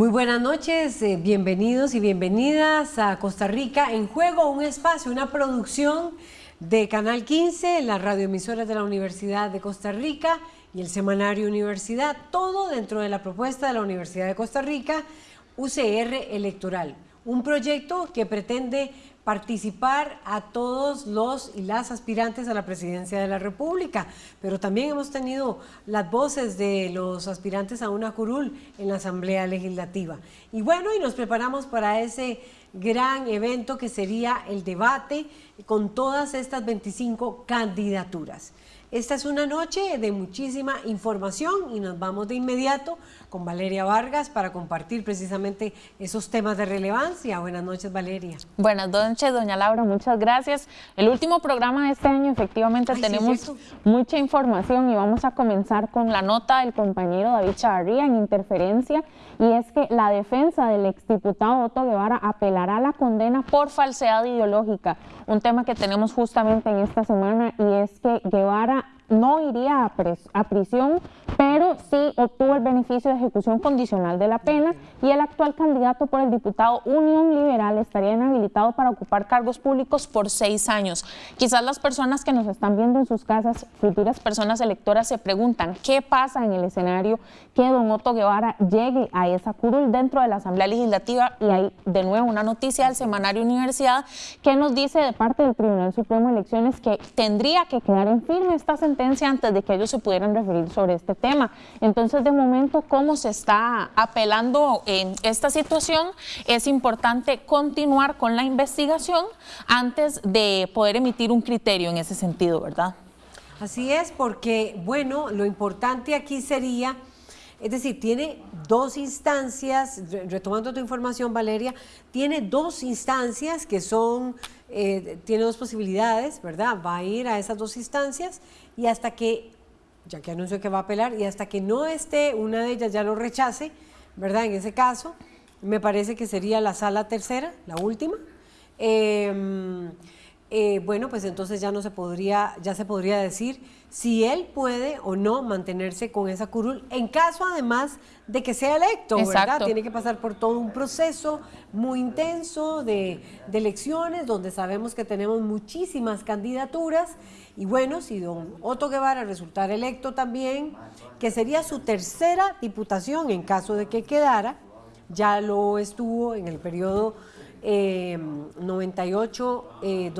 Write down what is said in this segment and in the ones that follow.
Muy buenas noches, eh, bienvenidos y bienvenidas a Costa Rica en Juego, un espacio, una producción de Canal 15, la radioemisora de la Universidad de Costa Rica y el semanario Universidad, todo dentro de la propuesta de la Universidad de Costa Rica, UCR Electoral, un proyecto que pretende participar a todos los y las aspirantes a la presidencia de la República, pero también hemos tenido las voces de los aspirantes a una curul en la Asamblea Legislativa. Y bueno, y nos preparamos para ese gran evento que sería el debate con todas estas 25 candidaturas. Esta es una noche de muchísima información y nos vamos de inmediato con Valeria Vargas para compartir precisamente esos temas de relevancia. Buenas noches, Valeria. Buenas noches, doña Laura, muchas gracias. El último programa de este año, efectivamente, tenemos mucha información y vamos a comenzar con la nota del compañero David Chavarría en interferencia y es que la defensa del exdiputado Otto Guevara apelará la condena por falsedad ideológica, un tema que tenemos justamente en esta semana y es que Guevara no iría a, prisión, pero sí obtuvo el beneficio de ejecución condicional de la pena y el actual candidato por el diputado Unión Liberal estaría inhabilitado para ocupar cargos públicos por seis años. Quizás las personas que nos están viendo en sus casas, futuras personas electoras, se preguntan qué pasa en el escenario que don Otto Guevara llegue a esa curul dentro de la Asamblea Legislativa y hay de nuevo una noticia del semanario Universidad que nos dice de parte del Tribunal Supremo de Elecciones que tendría que quedar en firme esta sentencia antes de que ellos se pudieran referir sobre este tema. Entonces, de momento, ¿cómo se está apelando en esta situación? Es importante continuar con la investigación antes de poder emitir un criterio en ese sentido, ¿verdad? Así es, porque, bueno, lo importante aquí sería... Es decir, tiene dos instancias, retomando tu información, Valeria, tiene dos instancias que son, eh, tiene dos posibilidades, ¿verdad? Va a ir a esas dos instancias y hasta que, ya que anunció que va a apelar, y hasta que no esté, una de ellas ya lo rechace, ¿verdad? En ese caso, me parece que sería la sala tercera, la última. Em, eh, bueno, pues entonces ya no se podría, ya se podría decir si él puede o no mantenerse con esa curul, en caso además de que sea electo, ¿verdad? Tiene que pasar por todo un proceso muy intenso de, de, elecciones, donde sabemos que tenemos muchísimas candidaturas, y bueno, si don Otto Guevara resultara electo también, que sería su tercera diputación en caso de que quedara, ya lo estuvo en el periodo 98-2002, eh,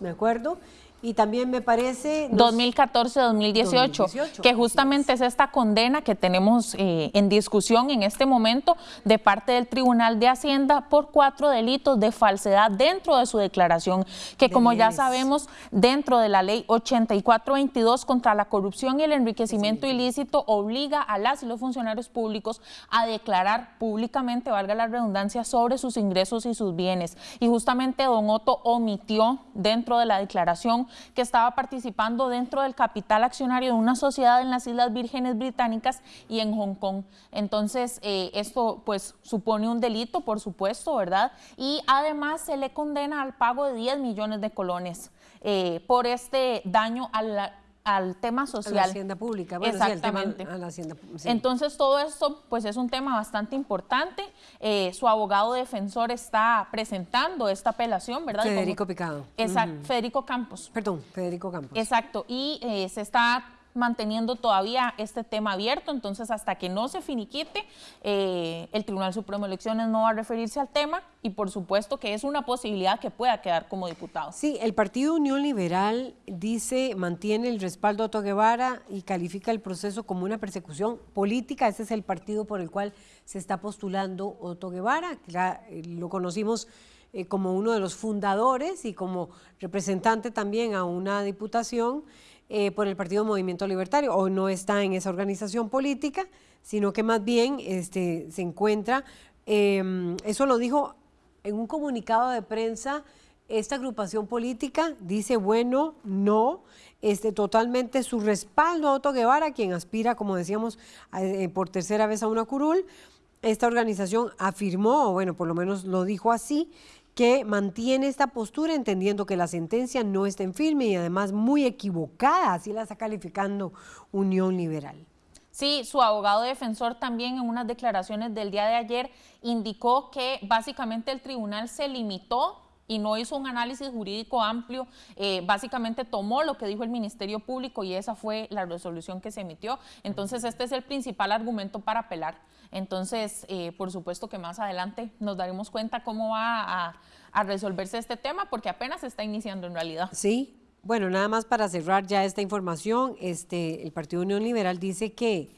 me acuerdo, y también me parece... 2014-2018, que justamente es esta condena que tenemos eh, en discusión en este momento de parte del Tribunal de Hacienda por cuatro delitos de falsedad dentro de su declaración, que como ya sabemos, dentro de la ley 8422 contra la corrupción y el enriquecimiento ilícito, obliga a las y los funcionarios públicos a declarar públicamente, valga la redundancia, sobre sus ingresos y sus bienes. Y justamente Don Otto omitió dentro de la declaración que estaba participando dentro del capital accionario de una sociedad en las Islas Vírgenes Británicas y en Hong Kong. Entonces, eh, esto pues supone un delito, por supuesto, ¿verdad? Y además se le condena al pago de 10 millones de colones eh, por este daño a la, al tema social. A la hacienda pública, bueno, Exactamente. a la hacienda, Entonces todo esto pues es un tema bastante importante. Eh, su abogado defensor está presentando esta apelación, ¿verdad? Federico Picado. Exacto, Federico Campos. Perdón, Federico Campos. Exacto, y eh, se está manteniendo todavía este tema abierto, entonces hasta que no se finiquite, eh, el Tribunal Supremo de Elecciones no va a referirse al tema y por supuesto que es una posibilidad que pueda quedar como diputado. Sí, el Partido Unión Liberal dice, mantiene el respaldo a Otto Guevara y califica el proceso como una persecución política, ese es el partido por el cual se está postulando Otto Guevara, eh, lo conocimos eh, como uno de los fundadores y como representante también a una diputación, eh, por el Partido Movimiento Libertario o no está en esa organización política, sino que más bien este, se encuentra, em, eso lo dijo en un comunicado de prensa, esta agrupación política dice, bueno, no, este, totalmente su respaldo a Otto Guevara, quien aspira, como decíamos, eh, por tercera vez a una curul. Esta organización afirmó, o bueno, por lo menos lo dijo así, que mantiene esta postura entendiendo que la sentencia no está en firme y además muy equivocada, así la está calificando Unión Liberal. Sí, su abogado defensor también en unas declaraciones del día de ayer indicó que básicamente el tribunal se limitó y no hizo un análisis jurídico amplio, eh, básicamente tomó lo que dijo el Ministerio Público y esa fue la resolución que se emitió. Entonces este es el principal argumento para apelar. Entonces, eh, por supuesto que más adelante nos daremos cuenta cómo va a, resolverse este tema porque apenas está iniciando en realidad. Sí, bueno, nada más para cerrar ya esta información, este, el Partido Unión Liberal dice que,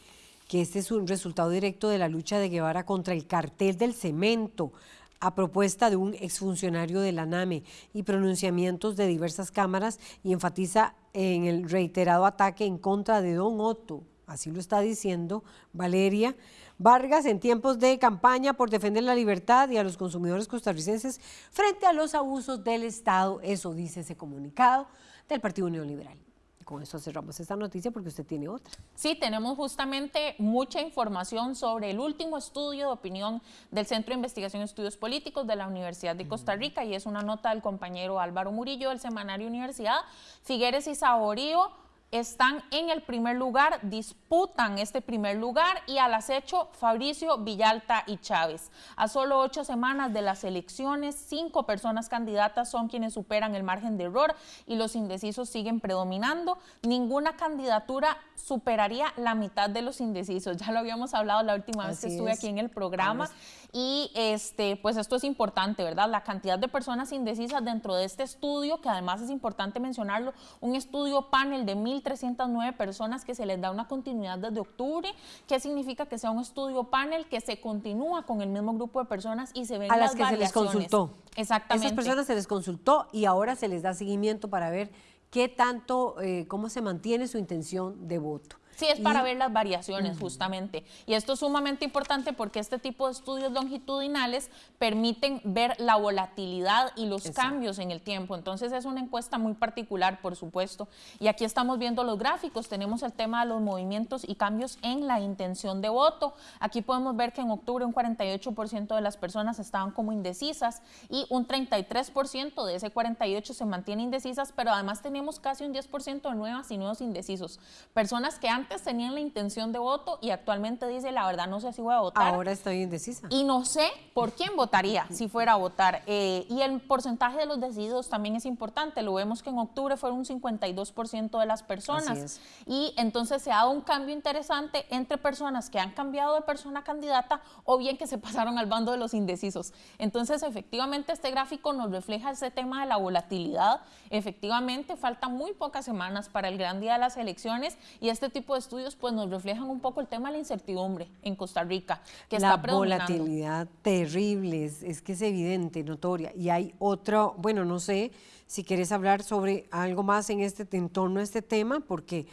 que este es un resultado directo de la lucha de Guevara contra el cartel del cemento a propuesta de un exfuncionario de la NAME y pronunciamientos de diversas cámaras y enfatiza en el reiterado ataque en contra de Don Otto, así lo está diciendo Valeria Vargas en tiempos de campaña por defender la libertad y a los consumidores costarricenses frente a los abusos del Estado, eso dice ese comunicado del Partido Neoliberal. Con eso cerramos esta noticia porque usted tiene otra. Sí, tenemos justamente mucha información sobre el último estudio de opinión del Centro de Investigación y Estudios Políticos de la Universidad de Costa Rica y es una nota del compañero Álvaro Murillo del Semanario Universidad. Figueres y Saborío están en el primer lugar, disputan este primer lugar y al acecho Fabricio Villalta y Chávez. A solo ocho semanas de las elecciones, cinco personas candidatas son quienes superan el margen de error y los indecisos siguen predominando. Ninguna candidatura superaría la mitad de los indecisos. Ya lo habíamos hablado la última vez que estuve aquí en el programa. Y este, pues esto es importante, ¿verdad? La cantidad de personas indecisas dentro de este estudio, que además es importante mencionarlo, un estudio panel de 1.309 personas que se les da una continuidad desde octubre. ¿Qué significa que sea un estudio panel que se continúa con el mismo grupo de personas y se ven A las, que se les consultó. Exactamente. A esas personas se les consultó y ahora se les da seguimiento para ver qué tanto, eh, cómo se mantiene su intención de voto. Sí, es para ver las variaciones justamente. Y esto es sumamente importante porque este tipo de estudios longitudinales permiten ver la volatilidad y los cambios en el tiempo. Entonces es una encuesta muy particular, por supuesto. Y aquí estamos viendo los gráficos. Tenemos el tema de los movimientos y cambios en la intención de voto. Aquí podemos ver que en octubre un 48% de las personas estaban como indecisas y un 33% de ese 48 se mantiene indecisas, pero además tenemos casi un 10% de nuevas y nuevos indecisos. Personas que han antes tenían la intención de voto y actualmente dice, la verdad no sé si voy a votar. Ahora estoy indecisa. Y no sé por quién votaría si fuera a votar. Eh, y el porcentaje de los decididos también es importante. Lo vemos que en octubre fueron un 52% de las personas. Y entonces se ha dado un cambio interesante entre personas que han cambiado de persona candidata o bien que se pasaron al bando de los indecisos. Entonces, efectivamente, este gráfico nos refleja ese tema de la volatilidad. Efectivamente, faltan muy pocas semanas para el gran día de las elecciones y este tipo estudios pues nos reflejan un poco el tema de la incertidumbre en Costa Rica, que la está volatilidad terrible, es, que es evidente, notoria. Y hay otro, bueno, no sé si quieres hablar sobre algo más en, este, en torno a este tema, porque...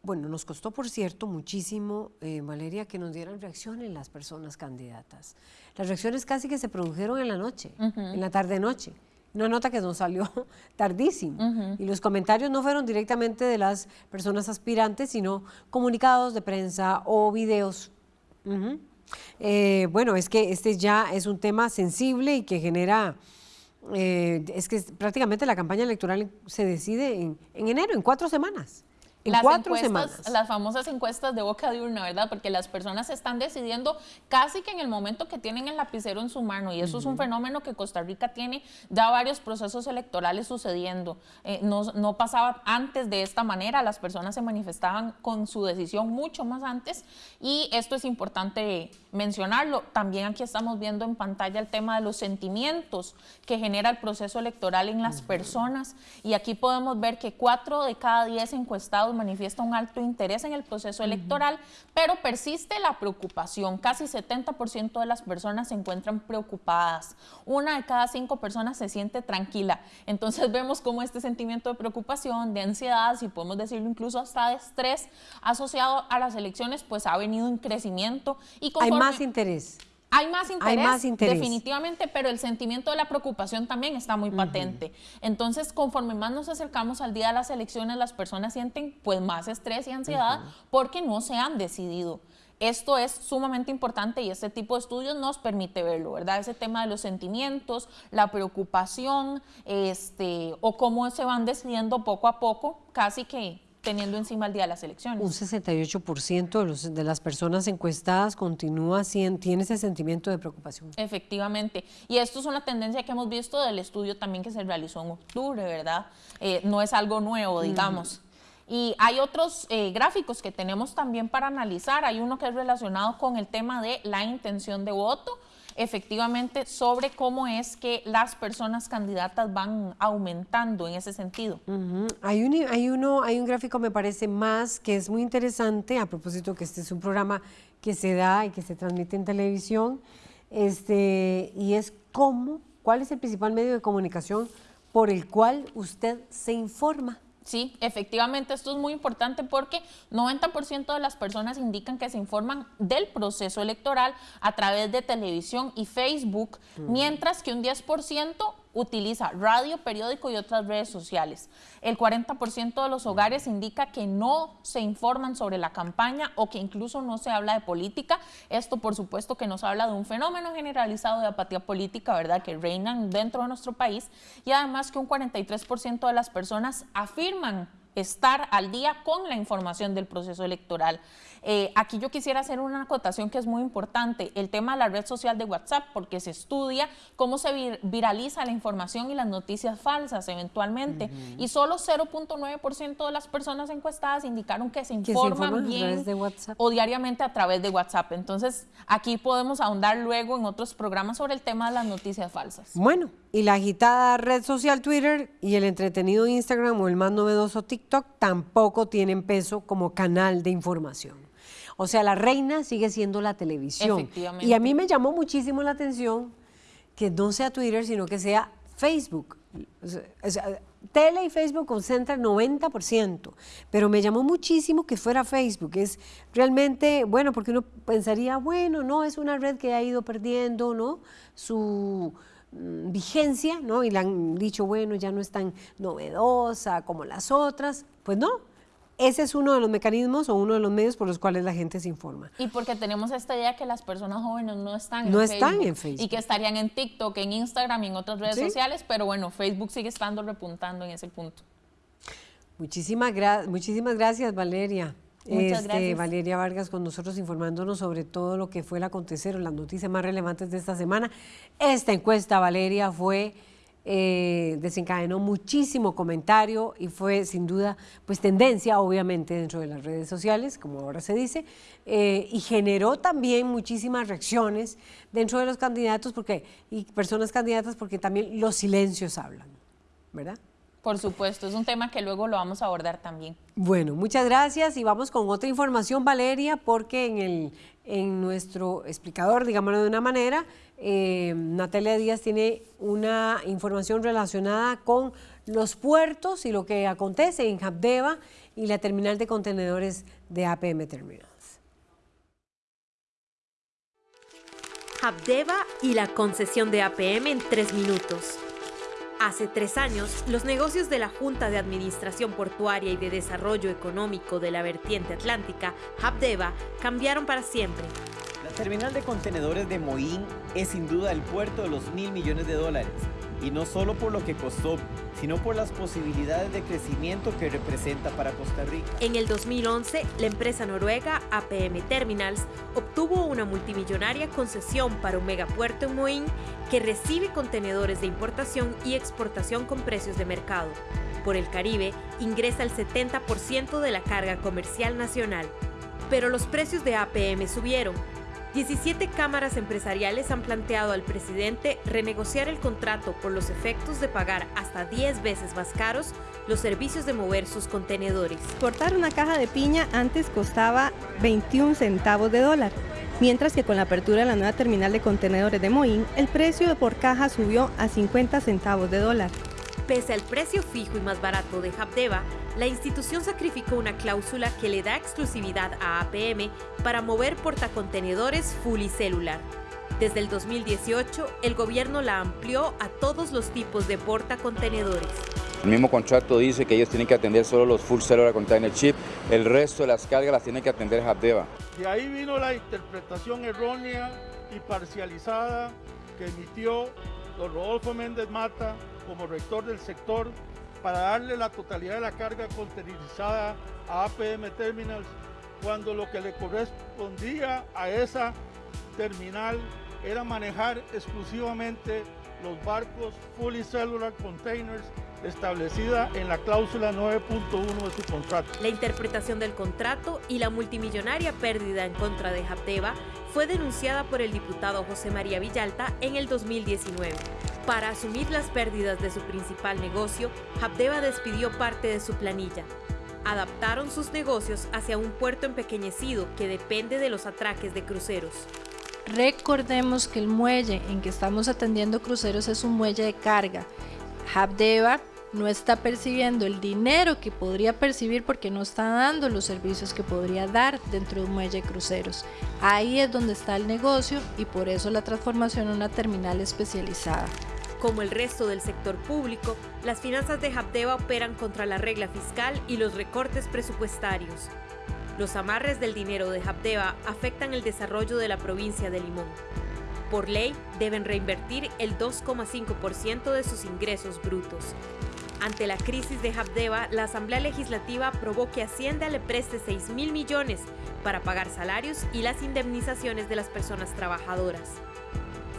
Bueno, nos costó, por cierto, muchísimo, eh, Valeria, que nos dieran reacciones las personas candidatas. Las reacciones casi que se produjeron en la noche, en la tarde-noche una nota que nos salió tardísimo. Y los comentarios no fueron directamente de las personas aspirantes, sino comunicados de prensa o videos. Eh, bueno, es que este ya es un tema sensible y que genera... Eh, es que prácticamente la campaña electoral se decide en enero, en cuatro semanas las cuatro semanas. Las famosas encuestas de boca de urna, ¿verdad? Porque las personas están decidiendo casi que en el momento que tienen el lapicero en su mano y eso es un fenómeno que Costa Rica tiene ya varios procesos electorales sucediendo. Eh, no, no, pasaba antes de esta manera, las personas se manifestaban con su decisión mucho más antes y esto es importante mencionarlo. También aquí estamos viendo en pantalla el tema de los sentimientos que genera el proceso electoral en las personas y aquí podemos ver que cuatro de cada diez encuestados manifiesta un alto interés en el proceso electoral, pero persiste la preocupación. Casi 70% de las personas se encuentran preocupadas. Una de cada cinco personas se siente tranquila. Entonces vemos cómo este sentimiento de preocupación, de ansiedad, si podemos decirlo incluso hasta de estrés asociado a las elecciones, pues ha venido en crecimiento. Y Hay más interés. Hay más, interés, definitivamente, pero el sentimiento de la preocupación también está muy patente. Entonces, conforme más nos acercamos al día de las elecciones, las personas sienten pues más estrés y ansiedad porque no se han decidido. Esto es sumamente importante y este tipo de estudios nos permite verlo, ¿verdad? Ese tema de los sentimientos, la preocupación, este, o cómo se van decidiendo poco a poco, casi que teniendo encima el día de las elecciones. Un 68% de, los, de las personas encuestadas continúa tiene ese sentimiento de preocupación. Efectivamente. Y esto es una tendencia que hemos visto del estudio también que se realizó en octubre, ¿verdad? Eh, no es algo nuevo, digamos. Y hay otros eh, gráficos que tenemos también para analizar. Hay uno que es relacionado con el tema de la intención de voto efectivamente sobre cómo es que las personas candidatas van aumentando en ese sentido. hay, un, hay, uno, hay un gráfico, me parece, más que es muy interesante, a propósito que este es un programa que se da y que se transmite en televisión, este, y es cómo, cuál es el principal medio de comunicación por el cual usted se informa. Sí, efectivamente, esto es muy importante porque 90% de las personas indican que se informan del proceso electoral a través de televisión y Facebook, mientras que un 10% utiliza radio, periódico y otras redes sociales. El 40% de los hogares indica que no se informan sobre la campaña o que incluso no se habla de política. Esto, por supuesto, que nos habla de un fenómeno generalizado de apatía política, ¿verdad?, que reinan dentro de nuestro país y además que un 43% de las personas afirman estar al día con la información del proceso electoral. Eh, aquí yo quisiera hacer una acotación que es muy importante, el tema de la red social de WhatsApp, porque se estudia cómo se viraliza la información y las noticias falsas eventualmente, y solo 0.9% de las personas encuestadas indicaron que se informan, bien o diariamente a través de WhatsApp. Entonces, aquí podemos ahondar luego en otros programas sobre el tema de las noticias falsas. Bueno, y la agitada red social Twitter y el entretenido Instagram o el más novedoso TikTok tampoco tienen peso como canal de información. O sea, la reina sigue siendo la televisión. Y a mí me llamó muchísimo la atención que no sea Twitter, sino que sea Facebook. tele y Facebook concentran 90%, pero me llamó muchísimo que fuera Facebook. Es realmente, bueno, porque uno pensaría, bueno, no, es una red que ha ido perdiendo, ¿no? Su mm, vigencia, ¿no? Y le han dicho, bueno, ya no es tan novedosa como las otras. Pues no, ese es uno de los mecanismos o uno de los medios por los cuales la gente se informa. Y porque tenemos esta idea que las personas jóvenes no están, no en, están Facebook, en Facebook. Y que estarían en TikTok, en Instagram y en otras redes sociales, pero bueno, Facebook sigue estando repuntando en ese punto. Muchísimas, muchísimas gracias, Valeria. Muchas este, gracias. Valeria Vargas con nosotros informándonos sobre todo lo que fue el acontecer o las noticias más relevantes de esta semana. Esta encuesta, Valeria, fue eh, desencadenó muchísimo comentario y fue sin duda pues tendencia obviamente dentro de las redes sociales, como ahora se dice, eh, y generó también muchísimas reacciones dentro de los candidatos porque, y personas candidatas porque también los silencios hablan, ¿verdad? Por supuesto, es un tema que luego lo vamos a abordar también. Bueno, muchas gracias y vamos con otra información, Valeria, porque en, el, en nuestro explicador, digámoslo de una manera, eh, Natalia Díaz tiene una información relacionada con los puertos y lo que acontece en Habdeba y la terminal de contenedores de APM Terminals. Habdeba y la concesión de APM en tres minutos. Hace tres años, los negocios de la Junta de Administración Portuaria y de Desarrollo Económico de la Vertiente Atlántica, Habdeba, cambiaron para siempre. La terminal de contenedores de Moín es sin duda el puerto de los mil millones de dólares. Y no solo por lo que costó, sino por las posibilidades de crecimiento que representa para Costa Rica. En el 2011, la empresa noruega APM Terminals obtuvo una multimillonaria concesión para un megapuerto en Moín que recibe contenedores de importación y exportación con precios de mercado. Por el Caribe, ingresa el 70% de la carga comercial nacional. Pero los precios de APM subieron 17 cámaras empresariales han planteado al presidente renegociar el contrato por los efectos de pagar hasta 10 veces más caros los servicios de mover sus contenedores. Portar una caja de piña antes costaba 21 centavos de dólar, mientras que con la apertura de la nueva terminal de contenedores de Moín, el precio por caja subió a 50 centavos de dólar. Pese al precio fijo y más barato de Habdeba, la institución sacrificó una cláusula que le da exclusividad a APM para mover portacontenedores celular. Desde el 2018, el gobierno la amplió a todos los tipos de portacontenedores. El mismo contrato dice que ellos tienen que atender solo los full cellular container chip, el resto de las cargas las tiene que atender Habdeba. Y ahí vino la interpretación errónea y parcializada que emitió don Rodolfo Méndez Mata como rector del sector para darle la totalidad de la carga containerizada a APM Terminals, cuando lo que le correspondía a esa terminal era manejar exclusivamente los barcos Fully Cellular Containers establecida en la cláusula 9.1 de su contrato. La interpretación del contrato y la multimillonaria pérdida en contra de Habdeba fue denunciada por el diputado José María Villalta en el 2019. Para asumir las pérdidas de su principal negocio, Habdeba despidió parte de su planilla. Adaptaron sus negocios hacia un puerto empequeñecido que depende de los atraques de cruceros. Recordemos que el muelle en que estamos atendiendo cruceros es un muelle de carga. Habdeba no está percibiendo el dinero que podría percibir porque no está dando los servicios que podría dar dentro de un muelle de cruceros. Ahí es donde está el negocio y por eso la transformación en una terminal especializada. Como el resto del sector público, las finanzas de Habdeba operan contra la regla fiscal y los recortes presupuestarios. Los amarres del dinero de Habdeba afectan el desarrollo de la provincia de Limón. Por ley, deben reinvertir el 2,5% de sus ingresos brutos. Ante la crisis de Habdeba, la Asamblea Legislativa aprobó que Hacienda le preste 6 mil millones para pagar salarios y las indemnizaciones de las personas trabajadoras.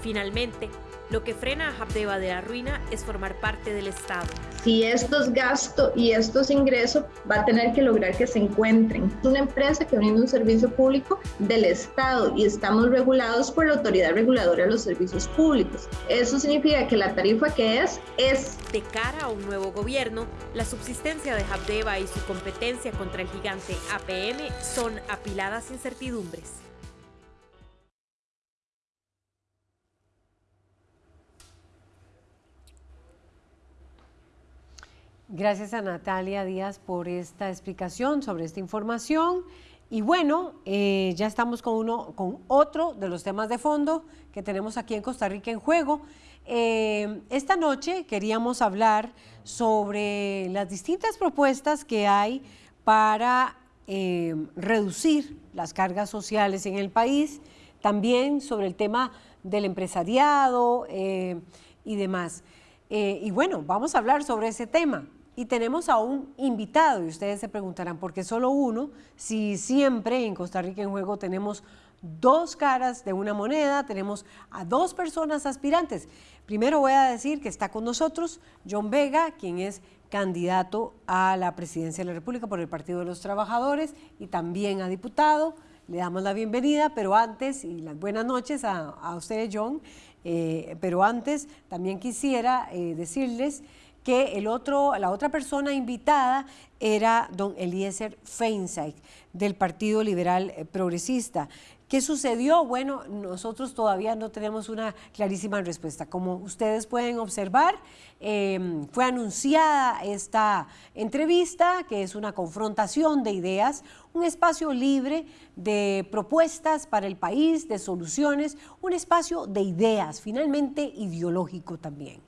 Finalmente, lo que frena a Habdeba de la ruina es formar parte del Estado. Si estos gastos y estos ingresos va a tener que lograr que se encuentren. Es una empresa que brinda un servicio público del Estado y estamos regulados por la Autoridad Reguladora de los Servicios Públicos. Eso significa que la tarifa que es es... De cara a un nuevo gobierno, la subsistencia de Habdeba y su competencia contra el gigante APM son apiladas incertidumbres. Gracias a Natalia Díaz por esta explicación sobre esta información. Y bueno, eh, ya estamos con, uno, con otro de los temas de fondo que tenemos aquí en Costa Rica en juego. Eh, esta noche queríamos hablar sobre las distintas propuestas que hay para eh, reducir las cargas sociales en el país, también sobre el tema del empresariado y demás. y bueno, vamos a hablar sobre ese tema. Y tenemos a un invitado, y ustedes se preguntarán, ¿por qué solo uno? Si siempre en Costa Rica en Juego tenemos dos caras de una moneda, tenemos a dos personas aspirantes. Primero voy a decir que está con nosotros John Vega, quien es candidato a la presidencia de la República por el Partido de los Trabajadores y también a diputado. Le damos la bienvenida, pero antes, y las buenas noches a, ustedes, John, eh, pero antes también quisiera eh, decirles que el otro, la otra persona invitada era don Eliezer Feinsack del Partido Liberal eh, Progresista. ¿Qué sucedió? Bueno, nosotros todavía no tenemos una clarísima respuesta. Como ustedes pueden observar, em, fue anunciada esta entrevista, que es una confrontación de ideas, un espacio libre de propuestas para el país, de soluciones, un espacio de ideas, finalmente ideológico también.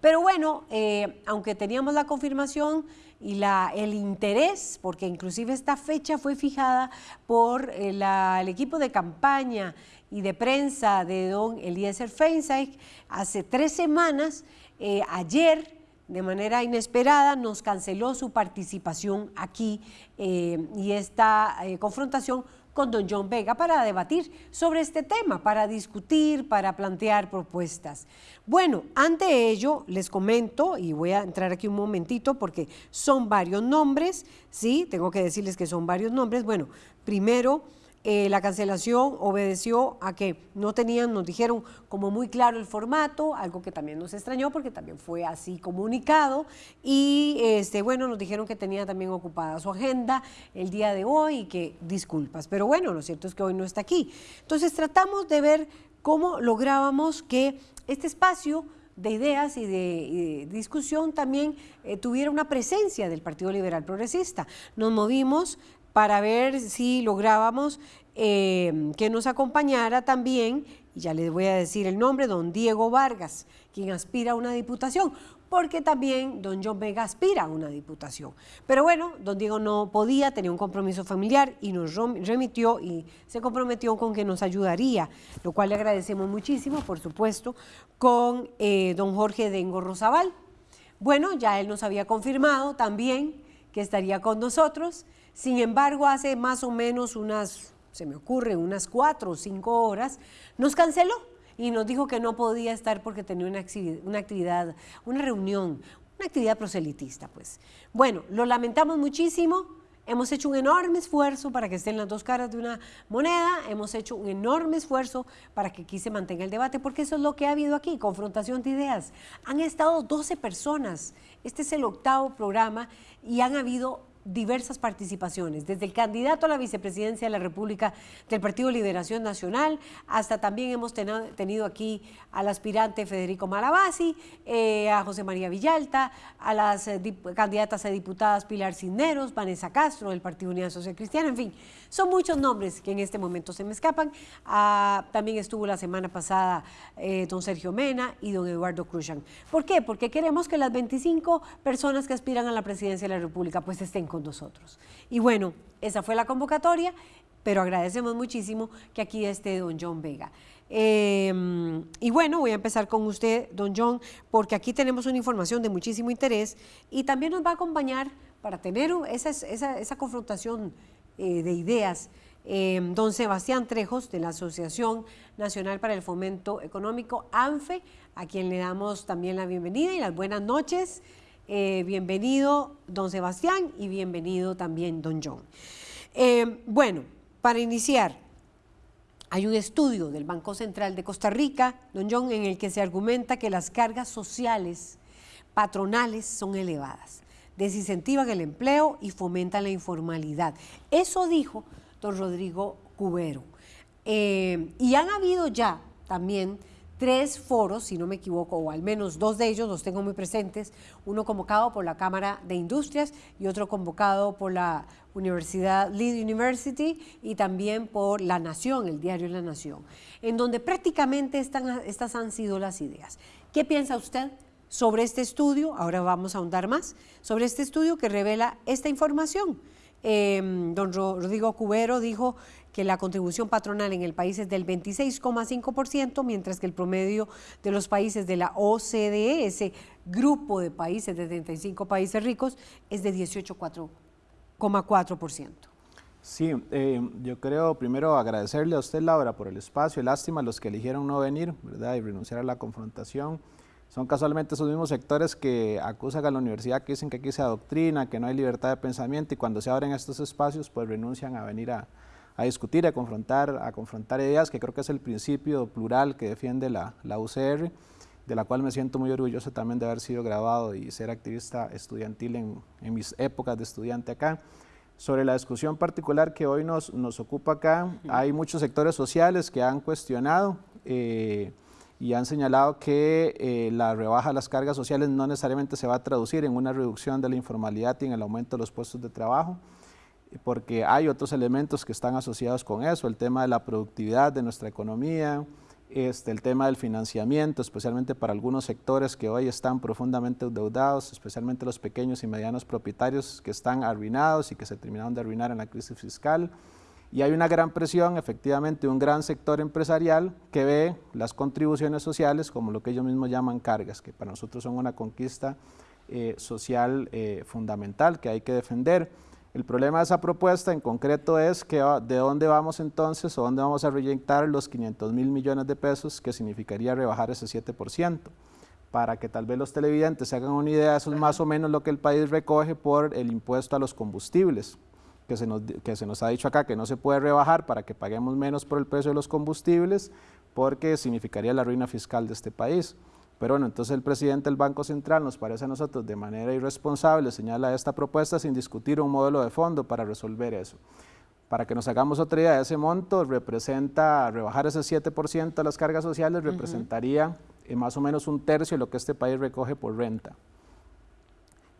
Pero bueno, eh, aunque teníamos la confirmación y la, el interés, porque inclusive esta fecha fue fijada por eh, el equipo de campaña y de prensa de don Eliezer Feinsack hace tres semanas, eh, ayer de manera inesperada nos canceló su participación aquí y esta confrontación con don John Vega para debatir sobre este tema, para discutir, para plantear propuestas. Bueno, ante ello les comento, y voy a entrar aquí un momentito porque son varios nombres, ¿sí? Tengo que decirles que son varios nombres. Bueno, primero eh, la cancelación obedeció a que no tenían, nos dijeron como muy claro el formato, algo que también nos extrañó porque también fue así comunicado y este, bueno, nos dijeron que tenía también ocupada su agenda el día de hoy y que disculpas, pero bueno, lo cierto es que hoy no está aquí. Entonces tratamos de ver cómo lográbamos que este espacio de ideas y de, discusión también eh, tuviera una presencia del Partido Liberal Progresista. Nos movimos para ver si lográbamos eh, que nos acompañara también, y ya les voy a decir el nombre, don Diego Vargas, quien aspira a una diputación, porque también don John Vega aspira a una diputación. Pero bueno, don Diego no podía, tenía un compromiso familiar y nos remitió y se comprometió con que nos ayudaría, lo cual le agradecemos muchísimo, por supuesto, con eh, don Jorge Dengo Rosabal. Bueno, ya él nos había confirmado también que estaría con nosotros. Sin embargo, hace más o menos unas, se me ocurre, unas cuatro o cinco horas, nos canceló y nos dijo que no podía estar porque tenía una actividad, una, reunión, una actividad proselitista, pues. Bueno, lo lamentamos muchísimo. Hemos hecho un enorme esfuerzo para que estén las dos caras de una moneda, hemos hecho un enorme esfuerzo para que aquí se mantenga el debate, porque eso es lo que ha habido aquí, confrontación de ideas. Han estado 12 personas, este es el octavo programa y han habido diversas participaciones, desde el candidato a la vicepresidencia de la República del Partido Liberación Nacional, hasta también hemos tenido aquí al aspirante Federico Malabasi, eh, a José María Villalta, a las eh, candidatas a diputadas Pilar Cisneros, Vanessa Castro del Partido Unidad Social Cristiana, en fin, son muchos nombres que en este momento se me escapan. Ah, también estuvo la semana pasada eh, don Sergio Mena y don Eduardo Cruzan. ¿Por qué? Porque queremos que las 25 personas que aspiran a la presidencia de la República pues estén con nosotros. Y bueno, esa fue la convocatoria, pero agradecemos muchísimo que aquí esté don John Vega. Em, y bueno, voy a empezar con usted, don John, porque aquí tenemos una información de muchísimo interés y también nos va a acompañar para tener esa, esa, confrontación eh, de ideas. Em, don Sebastián Trejos, de la Asociación Nacional para el Fomento Económico, ANFE, a quien le damos también la bienvenida y las buenas noches. Eh, bienvenido, don Sebastián, y bienvenido también, don John. Eh, bueno, para iniciar, hay un estudio del Banco Central de Costa Rica, don John, en el que se argumenta que las cargas sociales patronales son elevadas, desincentivan el empleo y fomentan la informalidad. Eso dijo don Rodrigo Cubero. Eh, y han habido ya también tres foros, si no me equivoco, o al menos dos de ellos los tengo muy presentes, uno convocado por la Cámara de Industrias y otro convocado por la Universidad Lead University y también por La Nación, el diario La Nación, en donde prácticamente estas han sido las ideas. ¿Qué piensa usted sobre este estudio? Ahora vamos a ahondar más sobre este estudio que revela esta información. Em, don Rodrigo Cubero dijo que la contribución patronal en el país es del 26,5%, mientras que el promedio de los países de la OCDE, ese grupo de países de 35 países ricos, es de 18,4%. Sí, eh, yo creo primero agradecerle a usted, Laura, por el espacio. Lástima a los que eligieron no venir, ¿verdad? Y renunciar a la confrontación. Son casualmente esos mismos sectores que acusan a la universidad, que dicen que aquí se adoctrina, que no hay libertad de pensamiento y cuando se abren estos espacios, pues renuncian a venir a, a discutir, a confrontar, a confrontar ideas, que creo que es el principio plural que defiende la, la UCR, de la cual me siento muy orgulloso también de haber sido grabado y ser activista estudiantil en, en mis épocas de estudiante acá. Sobre la discusión particular que hoy nos, nos ocupa acá, hay muchos sectores sociales que han cuestionado eh, y han señalado que eh, la rebaja de las cargas sociales no necesariamente se va a traducir en una reducción de la informalidad y en el aumento de los puestos de trabajo, porque hay otros elementos que están asociados con eso, el tema de la productividad de nuestra economía, este, el tema del financiamiento, especialmente para algunos sectores que hoy están profundamente endeudados, especialmente los pequeños y medianos propietarios que están arruinados y que se terminaron de arruinar en la crisis fiscal. Y hay una gran presión, efectivamente, un gran sector empresarial que ve las contribuciones sociales como lo que ellos mismos llaman cargas, que para nosotros son una conquista eh, social eh, fundamental que hay que defender. El problema de esa propuesta en concreto es que de dónde vamos entonces o dónde vamos a reinyectar los 500 mil millones de pesos que significaría rebajar ese 7%. Para que tal vez los televidentes se hagan una idea, eso es más o menos lo que el país recoge por el impuesto a los combustibles, que se, nos, que se nos ha dicho acá que no se puede rebajar para que paguemos menos por el precio de los combustibles, porque significaría la ruina fiscal de este país. Pero bueno, entonces el presidente del Banco Central nos parece a nosotros de manera irresponsable señala esta propuesta sin discutir un modelo de fondo para resolver eso. Para que nos hagamos otra idea, ese monto representa, rebajar ese 7% de las cargas sociales representaría eh, más o menos un tercio de lo que este país recoge por renta.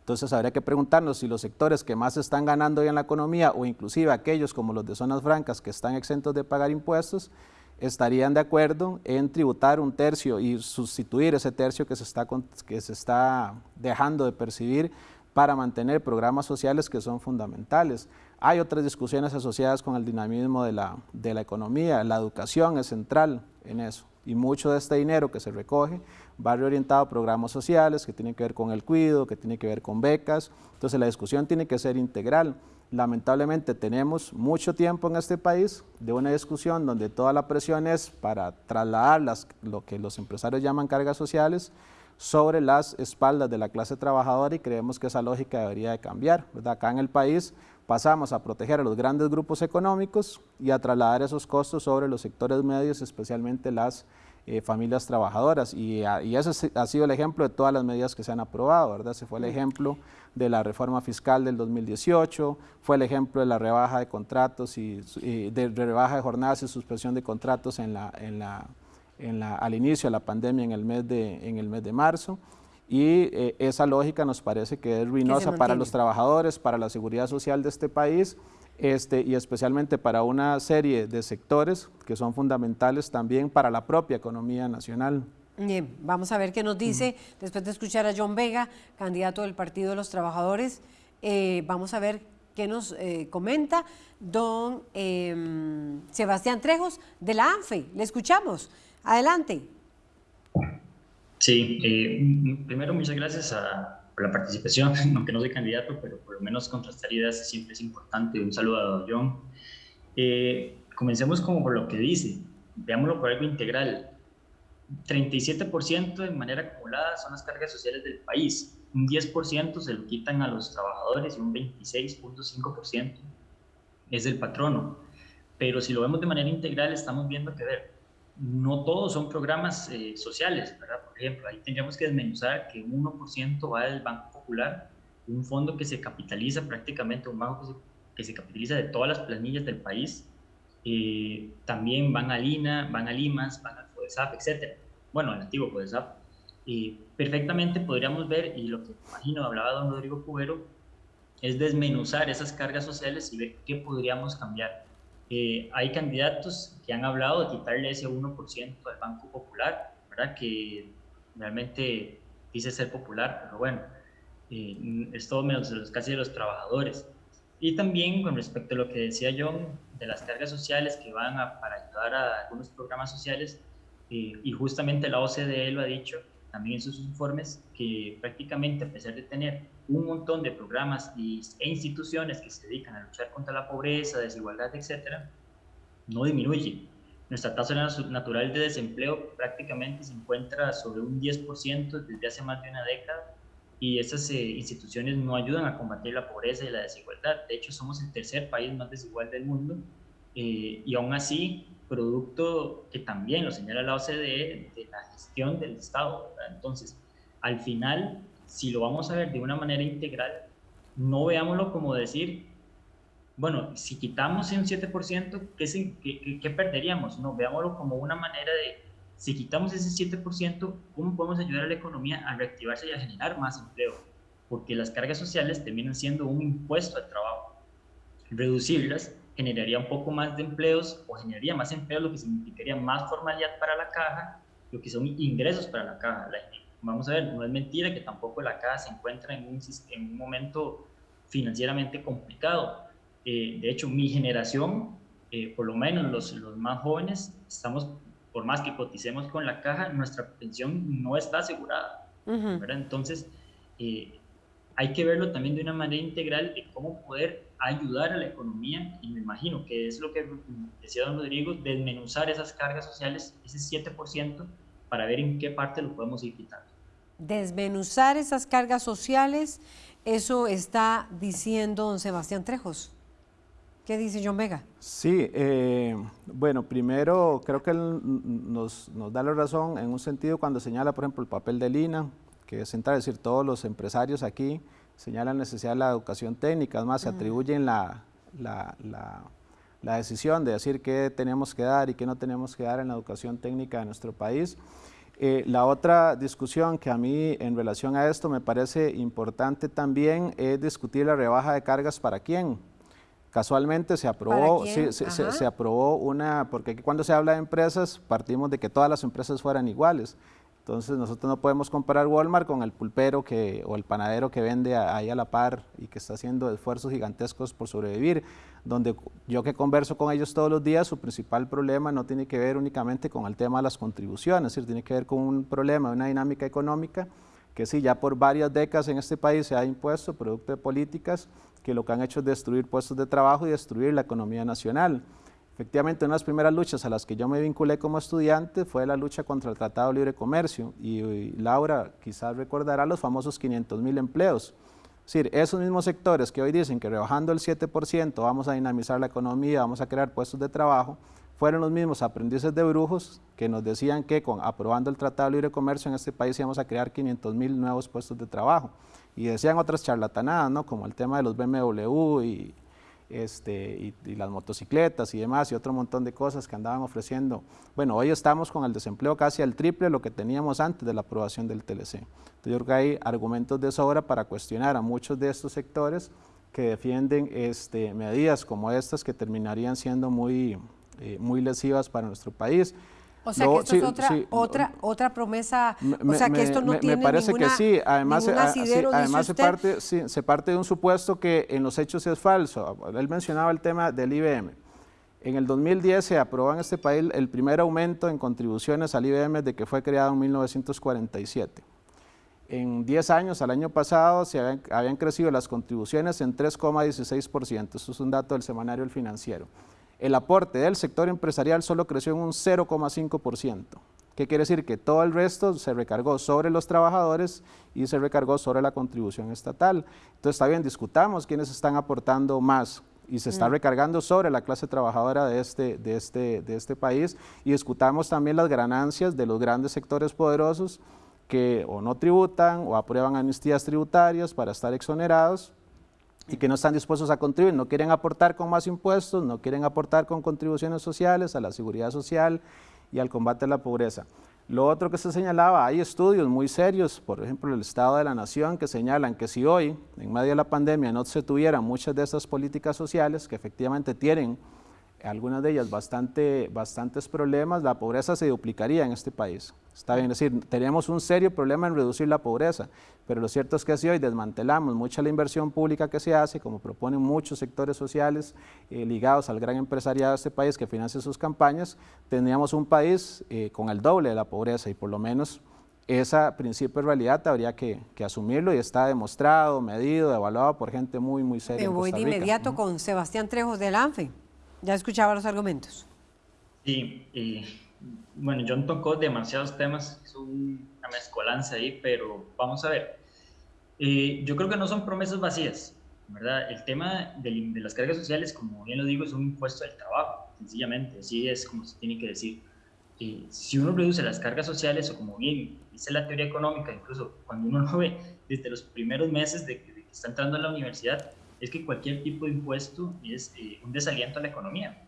Entonces habría que preguntarnos si los sectores que más están ganando hoy en la economía o inclusive aquellos como los de zonas francas que están exentos de pagar impuestos, estarían de acuerdo en tributar un tercio y sustituir ese tercio que se está, que se está dejando de percibir para mantener programas sociales que son fundamentales. Hay otras discusiones asociadas con el dinamismo de la, de la economía, la educación es central, en eso. Y mucho de este dinero que se recoge va reorientado a programas sociales que tienen que ver con el cuidado, que tienen que ver con becas. Entonces la discusión tiene que ser integral. Lamentablemente tenemos mucho tiempo en este país de una discusión donde toda la presión es para trasladar las, lo que los empresarios llaman cargas sociales sobre las espaldas de la clase trabajadora y creemos que esa lógica debería de cambiar. Acá en el país pasamos a proteger a los grandes grupos económicos y a trasladar esos costos sobre los sectores medios, especialmente las eh, familias trabajadoras. Y, y, ese ha sido el ejemplo de todas las medidas que se han aprobado, ¿verdad? Se fue el ejemplo de la reforma fiscal del 2018, fue el ejemplo de la rebaja de contratos y, de rebaja de jornadas y suspensión de contratos en la, en la al inicio de la pandemia en el mes de, en el mes de marzo y eh, esa lógica nos parece que es ruinosa para los trabajadores, para la seguridad social de este país este, y especialmente para una serie de sectores que son fundamentales también para la propia economía nacional. Bien, vamos a ver qué nos dice después de escuchar a John Vega, candidato del Partido de los Trabajadores. Eh, vamos a ver qué nos eh, comenta don em, Sebastián Trejos de la ANFE. Le escuchamos. Adelante. Sí, eh, primero muchas gracias por la participación, aunque no soy candidato, pero por lo menos contrastar ideas siempre es importante. Un saludo a John. Eh, comencemos como por lo que dice, veámoslo por algo integral. 37% de manera acumulada son las cargas sociales del país, un 10% se lo quitan a los trabajadores y un 26.5% es del patrono. Pero si lo vemos de manera integral, estamos viendo que ver, no todos son programas eh, sociales, ¿verdad? Por ejemplo, ahí tendríamos que desmenuzar que un 1% va del Banco Popular, un fondo que se capitaliza prácticamente, un banco que se, capitaliza de todas las planillas del país. Eh, también van a Lina, van a Limas, van al FODESAP, etc. Bueno, el antiguo FODESAP. Eh, perfectamente podríamos ver, y lo que imagino hablaba don Rodrigo Cubero, es desmenuzar esas cargas sociales y ver qué podríamos cambiar. Eh, hay candidatos que han hablado de quitarle ese 1% al Banco Popular, ¿verdad? que realmente dice ser popular, pero bueno, eh, es todo menos de los, casi de los trabajadores. Y también con respecto a lo que decía John, de las cargas sociales que van a, para ayudar a algunos programas sociales, eh, y justamente la OCDE lo ha dicho también en sus informes, que prácticamente a pesar de tener un montón de programas e instituciones que se dedican a luchar contra la pobreza, desigualdad, etcétera, no disminuye. Nuestra tasa natural de desempleo prácticamente se encuentra sobre un 10% desde hace más de una década y esas eh, instituciones no ayudan a combatir la pobreza y la desigualdad. De hecho, somos el tercer país más desigual del mundo eh, y aún así, producto que también lo señala la OCDE de la gestión del Estado. Entonces, al final, si lo vamos a ver de una manera integral, no veámoslo como decir, bueno, si quitamos un 7%, ¿qué, qué, perderíamos? No, veámoslo como una manera de, si quitamos ese 7%, ¿cómo podemos ayudar a la economía a reactivarse y a generar más empleo? Porque las cargas sociales terminan siendo un impuesto al trabajo. Reducirlas generaría un poco más de empleos o generaría más empleos, lo que significaría más formalidad para la caja, lo que son ingresos para la caja. La vamos a ver, no es mentira que tampoco la caja se encuentra en un, en un momento financieramente complicado. Eh, de hecho, mi generación, eh, por lo menos los, los, más jóvenes, estamos, por más que coticemos con la caja, nuestra pensión no está asegurada. Entonces, eh, hay que verlo también de una manera integral de cómo poder ayudar a la economía y me imagino que es lo que decía don Rodrigo, desmenuzar esas cargas sociales, ese 7%, para ver en qué parte lo podemos ir quitando. Desmenuzar esas cargas sociales, eso está diciendo don Sebastián Trejos. ¿Qué dice John Vega? Sí, eh, bueno, primero creo que él nos, da la razón en un sentido cuando señala, por ejemplo, el papel de Lina, que es central, es decir, todos los empresarios aquí señalan la necesidad de la educación técnica, además se atribuyen la, la, la decisión de decir qué tenemos que dar y qué no tenemos que dar en la educación técnica de nuestro país. Eh, la otra discusión que a mí en relación a esto me parece importante también es discutir la rebaja de cargas para quién. Casualmente se aprobó, se, aprobó una, porque cuando se habla de empresas partimos de que todas las empresas fueran iguales. Entonces nosotros no podemos comparar Walmart con el pulpero que, o el panadero que vende ahí a la par y que está haciendo esfuerzos gigantescos por sobrevivir, donde yo que converso con ellos todos los días, su principal problema no tiene que ver únicamente con el tema de las contribuciones, es decir, tiene que ver con un problema, una dinámica económica que sí, ya por varias décadas en este país se ha impuesto producto de políticas que lo que han hecho es destruir puestos de trabajo y destruir la economía nacional. Efectivamente, una de las primeras luchas a las que yo me vinculé como estudiante fue la lucha contra el Tratado de Libre Comercio y, Laura quizás recordará los famosos 500 mil empleos. Es decir, esos mismos sectores que hoy dicen que rebajando el 7% vamos a dinamizar la economía, vamos a crear puestos de trabajo, fueron los mismos aprendices de brujos que nos decían que con aprobando el Tratado de Libre Comercio en este país íbamos a crear 500 mil nuevos puestos de trabajo. Y decían otras charlatanadas, ¿no? como el tema de los BMW y, este, y, las motocicletas y demás, y otro montón de cosas que andaban ofreciendo. Bueno, hoy estamos con el desempleo casi al triple de lo que teníamos antes de la aprobación del TLC. Entonces yo creo que hay argumentos de sobra para cuestionar a muchos de estos sectores que defienden este, medidas como estas que terminarían siendo muy, eh, muy lesivas para nuestro país. O sea, que esto es otra, otra, otra promesa, o sea, que esto no tiene me parece que sí, además, además se, parte, se parte de un supuesto que en los hechos es falso. Él mencionaba el tema del IBM. En el 2010 se aprobó en este país el primer aumento en contribuciones al IBM de que fue creado en 1947. En 10 años, al año pasado, se habían, habían crecido las contribuciones en 3,16%. Eso es un dato del semanario El Financiero el aporte del sector empresarial solo creció en un 0,5%. ¿Qué quiere decir? Que todo el resto se recargó sobre los trabajadores y se recargó sobre la contribución estatal. Entonces, está bien, discutamos quiénes están aportando más y se está mm. recargando sobre la clase trabajadora de este, de, este, de este país y discutamos también las ganancias de los grandes sectores poderosos que o no tributan o aprueban amnistías tributarias para estar exonerados y que no están dispuestos a contribuir, no quieren aportar con más impuestos, no quieren aportar con contribuciones sociales a la seguridad social y al combate a la pobreza. Lo otro que se señalaba, hay estudios muy serios, por ejemplo el Estado de la Nación, que señalan que si hoy, en medio de la pandemia, no se tuvieran muchas de estas políticas sociales que efectivamente tienen algunas de ellas bastante, bastantes problemas, la pobreza se duplicaría en este país. Está bien, es decir, tenemos un serio problema en reducir la pobreza, pero lo cierto es que si hoy desmantelamos mucha la inversión pública que se hace, como proponen muchos sectores sociales eh, ligados al gran empresariado de este país que financia sus campañas, tendríamos un país eh, con el doble de la pobreza y por lo menos ese principio de realidad habría que, asumirlo y está demostrado, medido, evaluado por gente muy, muy seria. Me voy de inmediato con Sebastián Trejos del ANFE. Ya escuchaba los argumentos. Sí, y bueno, John tocó demasiados temas, es una mezcolanza ahí, pero vamos a ver. Eh, yo creo que no son promesas vacías, ¿verdad? El tema de, las cargas sociales, como bien lo digo, es un impuesto del trabajo, sencillamente, así es como se tiene que decir. Eh, si uno reduce las cargas sociales, o como bien dice la teoría económica, incluso cuando uno lo ve desde los primeros meses de que, de que está entrando a la universidad, es que cualquier tipo de impuesto es eh, un desaliento a la economía.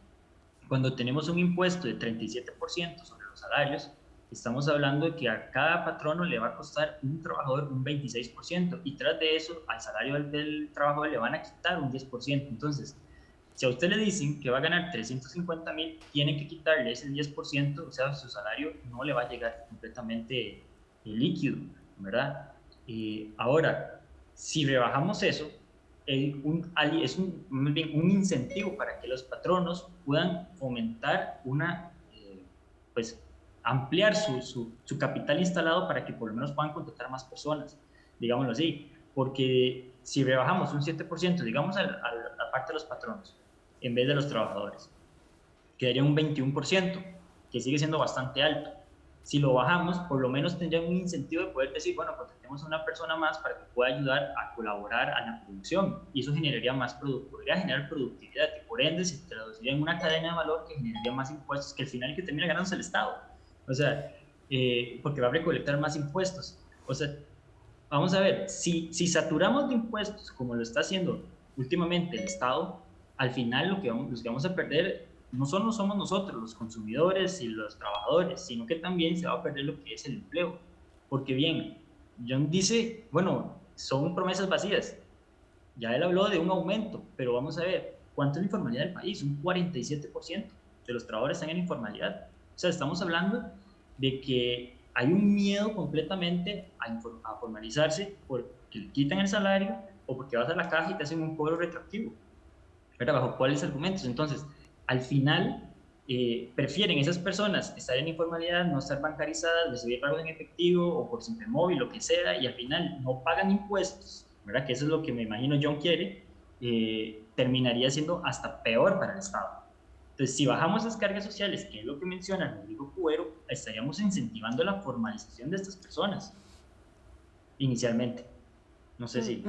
Cuando tenemos un impuesto de 37% sobre los salarios, estamos hablando de que a cada patrono le va a costar un trabajador un 26% y tras de eso al salario del, trabajador le van a quitar un 10%. Entonces, si a usted le dicen que va a ganar 350 mil, tienen que quitarle ese 10%, o sea, su salario no le va a llegar completamente eh, líquido, ¿verdad? Eh, ahora, si rebajamos eso, un, es un, un, incentivo para que los patronos puedan fomentar una, eh, pues, ampliar su, su, capital instalado para que por lo menos puedan contratar más personas, digámoslo así, porque si rebajamos un 7%, digamos, a, la parte de los patronos, en vez de los trabajadores, quedaría un 21%, que sigue siendo bastante alto. Si lo bajamos, por lo menos tendrían un incentivo de poder decir, bueno, contratemos a una persona más para que pueda ayudar a colaborar a la producción. Y eso generaría más podría generar productividad y por ende se traduciría en una cadena de valor que generaría más impuestos, que al final que termina ganándose el Estado. O sea, eh, porque va a recolectar más impuestos. O sea, vamos a ver, si, si saturamos de impuestos como lo está haciendo últimamente el Estado, al final lo que vamos, lo que vamos a perder no solo somos nosotros, los consumidores y los trabajadores, sino que también se va a perder lo que es el empleo. Porque bien, John dice, bueno, son promesas vacías. Ya él habló de un aumento, pero vamos a ver, ¿cuánto es la informalidad del país? Un 47% de los trabajadores están en informalidad. O sea, estamos hablando de que hay un miedo completamente a, formalizarse porque le quitan el salario o porque vas a la caja y te hacen un cobro retroactivo. ¿Verdad? ¿Bajo cuáles argumentos? Entonces, al final, eh, prefieren esas personas estar en informalidad, no estar bancarizadas, recibir pagos en efectivo o por simple móvil, lo que sea, y al final no pagan impuestos, ¿verdad? Que eso es lo que me imagino John quiere, eh, terminaría siendo hasta peor para el Estado. Entonces, si bajamos las cargas sociales, que es lo que menciona Rodrigo Cuero, estaríamos incentivando la formalización de estas personas, inicialmente. No sé si.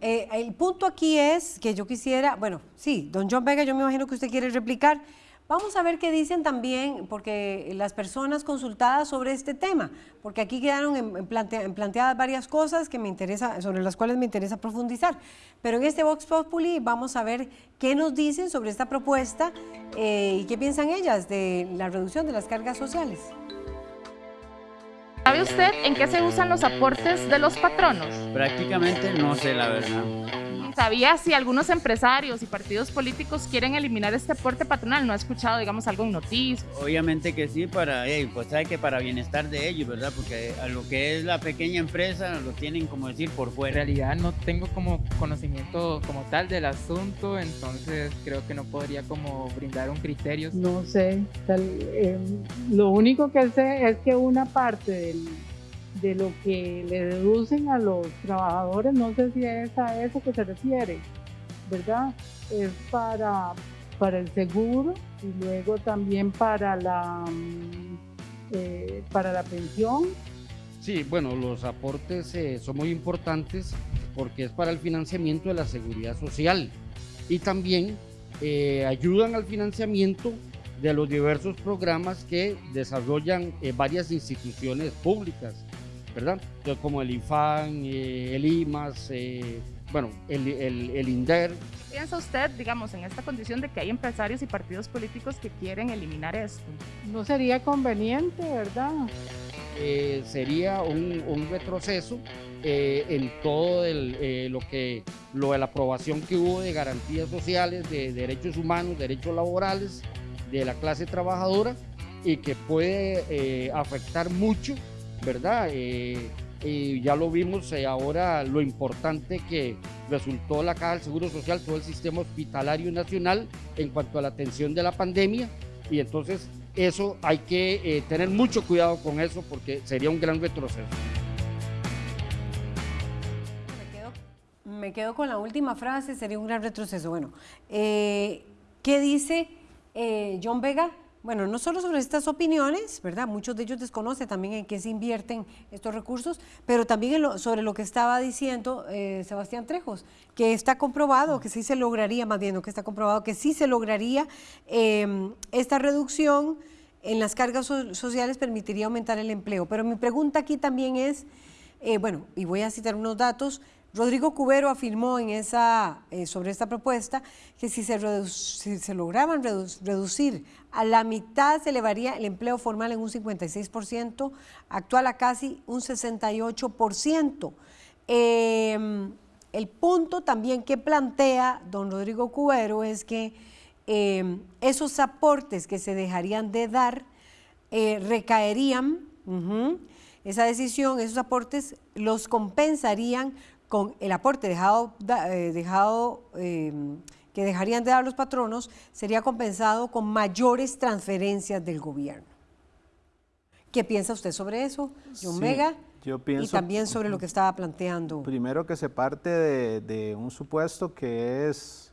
Eh, el punto aquí es que yo quisiera, bueno, sí, don John Vega, yo me imagino que usted quiere replicar. Vamos a ver qué dicen también, porque las personas consultadas sobre este tema, porque aquí quedaron en, planteadas varias cosas que me interesa, sobre las cuales me interesa profundizar. Pero en este Vox Populi vamos a ver qué nos dicen sobre esta propuesta eh, y qué piensan ellas de la reducción de las cargas sociales. ¿Sabe usted en qué se usan los aportes de los patronos? Prácticamente no sé la verdad. ¿Sabía si algunos empresarios y partidos políticos quieren eliminar este aporte patronal? ¿No ha escuchado, digamos, algo en noticias? Obviamente que sí, para, pues sabe que para bienestar de ellos, ¿verdad? Porque a lo que es la pequeña empresa lo tienen, como decir, por fuera. En realidad no tengo como conocimiento como tal del asunto, entonces creo que no podría como brindar un criterio. No sé, eh, lo único que sé es que una parte del de lo que le deducen a los trabajadores, no sé si es a eso que se refiere, ¿verdad? Es para, para el seguro y luego también para la, mm, eh, para la pensión. Sí, bueno, los aportes eh, son muy importantes porque es para el financiamiento de la seguridad social y también eh, ayudan al financiamiento de los diversos programas que desarrollan varias instituciones públicas ¿verdad? como el IFAN, eh, el IMAS, eh, bueno, el, el, INDER. ¿Piensa usted, digamos, en esta condición de que hay empresarios y partidos políticos que quieren eliminar esto? No sería conveniente, ¿verdad? Eh, sería un, un retroceso en todo el, lo que lo de la aprobación que hubo de garantías sociales, de derechos humanos, derechos laborales de la clase trabajadora y que puede afectar mucho ¿verdad? Eh, y ya lo vimos eh, ahora lo importante que resultó la Caja del Seguro Social, todo el sistema hospitalario nacional en cuanto a la atención de la pandemia y entonces eso hay que eh, tener mucho cuidado con eso porque sería un gran retroceso. Me quedo, con la última frase, sería un gran retroceso. Bueno, ¿qué dice John Vega? Bueno, no solo sobre estas opiniones, ¿verdad? Muchos de ellos desconocen también en qué se invierten estos recursos, pero también sobre lo que estaba diciendo eh, Sebastián Trejos, que está comprobado que sí se lograría, más bien, que está comprobado que sí se lograría em, esta reducción en las cargas sociales permitiría aumentar el empleo. Pero mi pregunta aquí también es, eh, bueno, y voy a citar unos datos, Rodrigo Cubero afirmó en esa, eh, sobre esta propuesta que si se, se lograban reducir a la mitad se elevaría el empleo formal en un 56%, actual a casi un 68%. Em, el punto también que plantea don Rodrigo Cubero es que em, esos aportes que se dejarían de dar eh, recaerían, esa decisión, esos aportes los compensarían con el aporte dejado, eh, dejado em, que dejarían de dar los patronos sería compensado con mayores transferencias del gobierno. ¿Qué piensa usted sobre eso, John Mega? Yo pienso, y también sobre lo que estaba planteando. Primero que se parte de, un supuesto que es,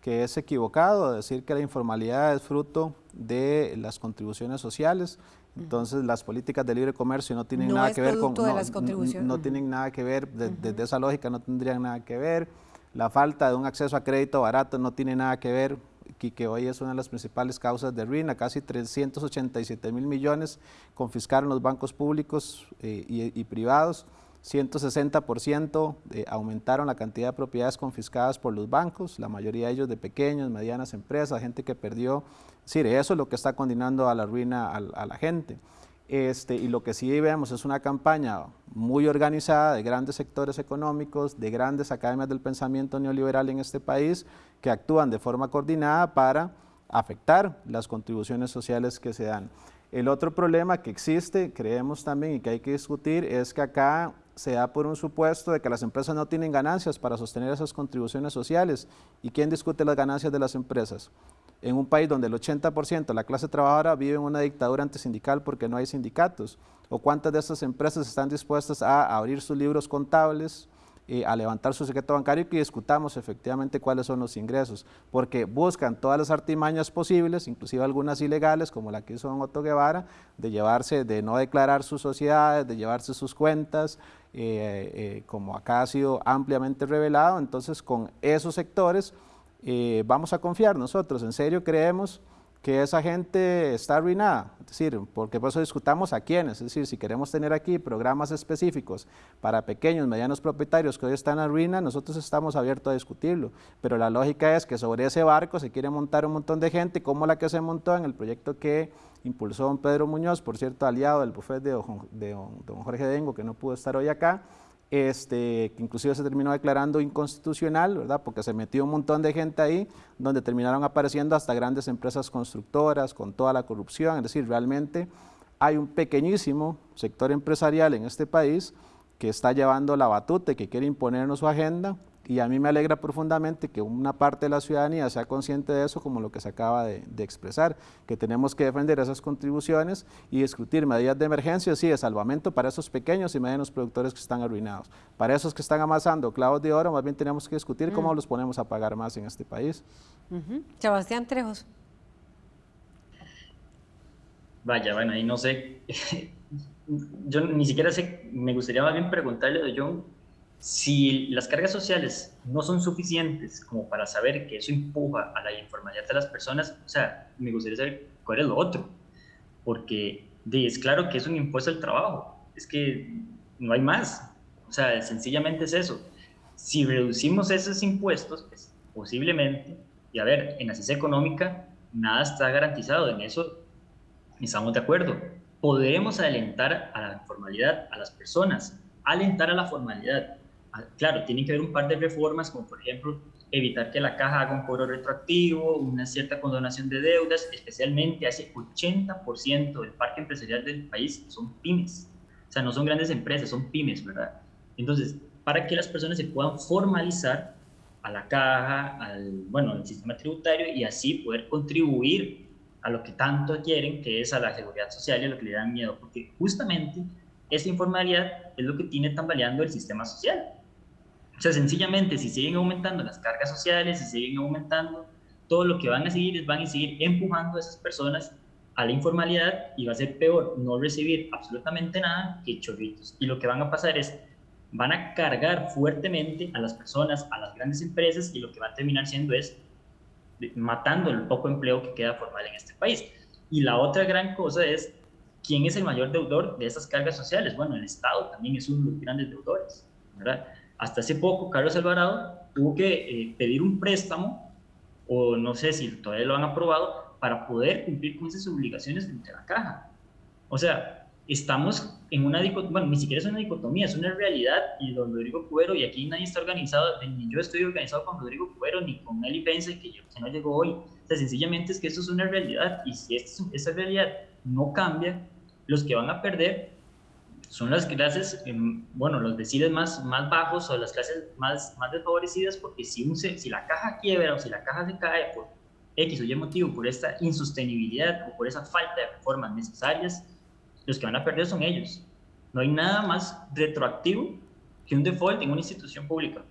que es equivocado, decir que la informalidad es fruto de las contribuciones sociales. Entonces las políticas de libre comercio no tienen nada que ver con... De las contribuciones. No, tienen nada que ver, desde esa lógica no tendrían nada que ver. La falta de un acceso a crédito barato no tiene nada que ver y que hoy es una de las principales causas de ruina. Casi 387 mil millones confiscaron los bancos públicos eh, y, privados. 160% eh, aumentaron la cantidad de propiedades confiscadas por los bancos, la mayoría de ellos de pequeñas, medianas empresas, gente que perdió. Es eso es lo que está condenando a la ruina a la gente. Este, y lo que sí vemos es una campaña muy organizada de grandes sectores económicos, de grandes academias del pensamiento neoliberal en este país, que actúan de forma coordinada para afectar las contribuciones sociales que se dan. El otro problema que existe, creemos también y que hay que discutir, es que acá se da por un supuesto de que las empresas no tienen ganancias para sostener esas contribuciones sociales. ¿Y quién discute las ganancias de las empresas? En un país donde el 80% de la clase trabajadora vive en una dictadura antisindical porque no hay sindicatos. ¿O cuántas de estas empresas están dispuestas a abrir sus libros contables, eh, a levantar su secreto bancario y que discutamos efectivamente cuáles son los ingresos, porque buscan todas las artimañas posibles, inclusive algunas ilegales, como la que hizo don Otto Guevara, de llevarse, de no declarar sus sociedades, de llevarse sus cuentas, eh, eh, como acá ha sido ampliamente revelado, entonces con esos sectores vamos a confiar nosotros, en serio creemos que esa gente está arruinada, es decir, porque por eso discutamos a quiénes, es decir, si queremos tener aquí programas específicos para pequeños, medianos propietarios que hoy están en ruina, nosotros estamos abiertos a discutirlo, pero la lógica es que sobre ese barco se quiere montar un montón de gente, como la que se montó en el proyecto que impulsó don Pedro Muñoz, por cierto, aliado del bufete de don Jorge Dengo, que no pudo estar hoy acá, este, que inclusive se terminó declarando inconstitucional, ¿verdad? Porque se metió un montón de gente ahí, donde terminaron apareciendo hasta grandes empresas constructoras con toda la corrupción, es decir, realmente hay un pequeñísimo sector empresarial en este país que está llevando la batuta y que quiere imponernos su agenda y a mí me alegra profundamente que una parte de la ciudadanía sea consciente de eso, como lo que se acaba de, expresar, que tenemos que defender esas contribuciones y discutir medidas de emergencia, sí, de salvamento para esos pequeños y medianos productores que están arruinados. Para esos que están amasando clavos de oro, más bien tenemos que discutir cómo mm. los ponemos a pagar más en este país. Sebastián Trejos. Vaya, bueno, ahí no sé, yo ni siquiera sé, me gustaría más bien preguntarle a John si las cargas sociales no son suficientes como para saber que eso empuja a la informalidad de las personas, o sea, me gustaría saber cuál es lo otro, porque es claro que es un impuesto al trabajo, es que no hay más, o sea, sencillamente es eso. Si reducimos esos impuestos, pues posiblemente, y a ver, en la ciencia económica nada está garantizado, en eso estamos de acuerdo. Podemos alentar a la informalidad a las personas, alentar a la formalidad, claro, tienen que haber un par de reformas, como por ejemplo evitar que la caja haga un cobro retroactivo, una cierta condonación de deudas, especialmente hace 80% del parque empresarial del país son pymes. O sea, no son grandes empresas, son pymes, ¿verdad? Entonces, para que las personas se puedan formalizar a la caja, al, bueno, al sistema tributario y así poder contribuir a lo que tanto quieren, que es a la seguridad social y a lo que le dan miedo, porque justamente esa informalidad es lo que tiene tambaleando el sistema social. Sea, sencillamente, si siguen aumentando las cargas sociales, si siguen aumentando, todo lo que van a seguir es van a seguir empujando a esas personas a la informalidad y va a ser peor no recibir absolutamente nada que chorritos. Y lo que van a pasar es, van a cargar fuertemente a las personas, a las grandes empresas y lo que va a terminar siendo es matando el poco empleo que queda formal en este país. Y la otra gran cosa es, ¿quién es el mayor deudor de esas cargas sociales? Bueno, el Estado también es uno de los grandes deudores, ¿verdad? Hasta hace poco, Carlos Alvarado tuvo que eh, pedir un préstamo, o no sé si todavía lo han aprobado, para poder cumplir con esas obligaciones de la caja. O sea, estamos en una dicotomía, bueno, ni siquiera es una dicotomía, es una realidad, y don Rodrigo Cuero, y aquí nadie está organizado, ni yo estoy organizado con Rodrigo Cuero, ni con Eli Pence, que, que no llegó hoy. O sea, sencillamente es que esto es una realidad, y si esta realidad no cambia, los que van a perder son las clases, em, bueno, los deciles más, más bajos o las clases más, más desfavorecidas, porque si, un, si la caja quiebra o si la caja se cae por X o Y motivo, por esta insostenibilidad o por esa falta de reformas necesarias, los que van a perder son ellos. No hay nada más retroactivo que un default en una institución pública,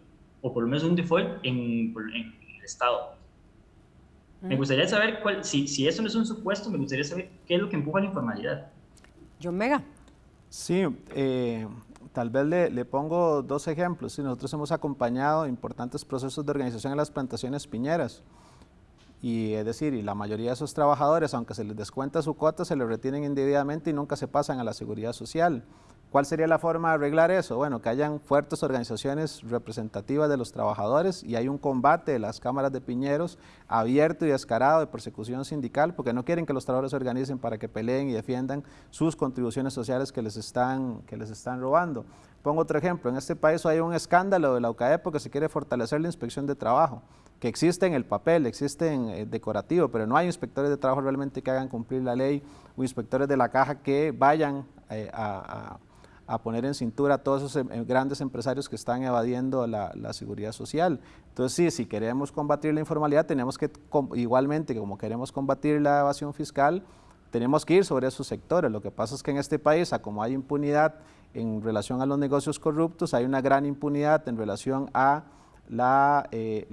o por lo menos un default en, en el Estado. Me mm. gustaría saber cuál, si, si eso no es un supuesto, me gustaría saber qué es lo que empuja la informalidad. John Mega. Sí, eh, tal vez le, pongo dos ejemplos. nosotros hemos acompañado importantes procesos de organización en las plantaciones piñeras. Y es decir, la mayoría de esos trabajadores, aunque se les descuenta su cuota, se les retienen indebidamente y nunca se pasan a la seguridad social. ¿Cuál sería la forma de arreglar eso? Bueno, que hayan fuertes organizaciones representativas de los trabajadores y hay un combate de las cámaras de piñeros abierto y descarado de persecución sindical porque no quieren que los trabajadores se organicen para que peleen y defiendan sus contribuciones sociales que les están, que les están robando. Pongo otro ejemplo, en este país hay un escándalo de la UCAE porque se quiere fortalecer la inspección de trabajo, que existe en el papel, existe en eh, decorativo, pero no hay inspectores de trabajo realmente que hagan cumplir la ley o inspectores de la caja que vayan eh, a, poner en cintura a todos esos em, grandes empresarios que están evadiendo la, seguridad social. Entonces sí, si queremos combatir la informalidad, tenemos que, igualmente como queremos combatir la evasión fiscal, tenemos que ir sobre esos sectores. Lo que pasa es que en este país, como hay impunidad en relación a los negocios corruptos, hay una gran impunidad en relación a la, eh,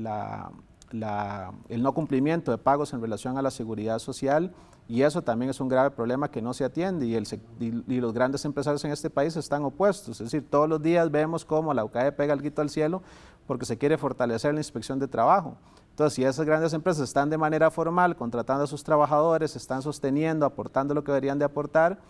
el no cumplimiento de pagos en relación a la seguridad social y eso también es un grave problema que no se atiende y, el, y, los grandes empresarios en este país están opuestos. Es decir, todos los días vemos cómo la UCAE pega el grito al cielo porque se quiere fortalecer la inspección de trabajo. Entonces, si esas grandes empresas están de manera formal contratando a sus trabajadores, están sosteniendo, aportando lo que deberían de aportar,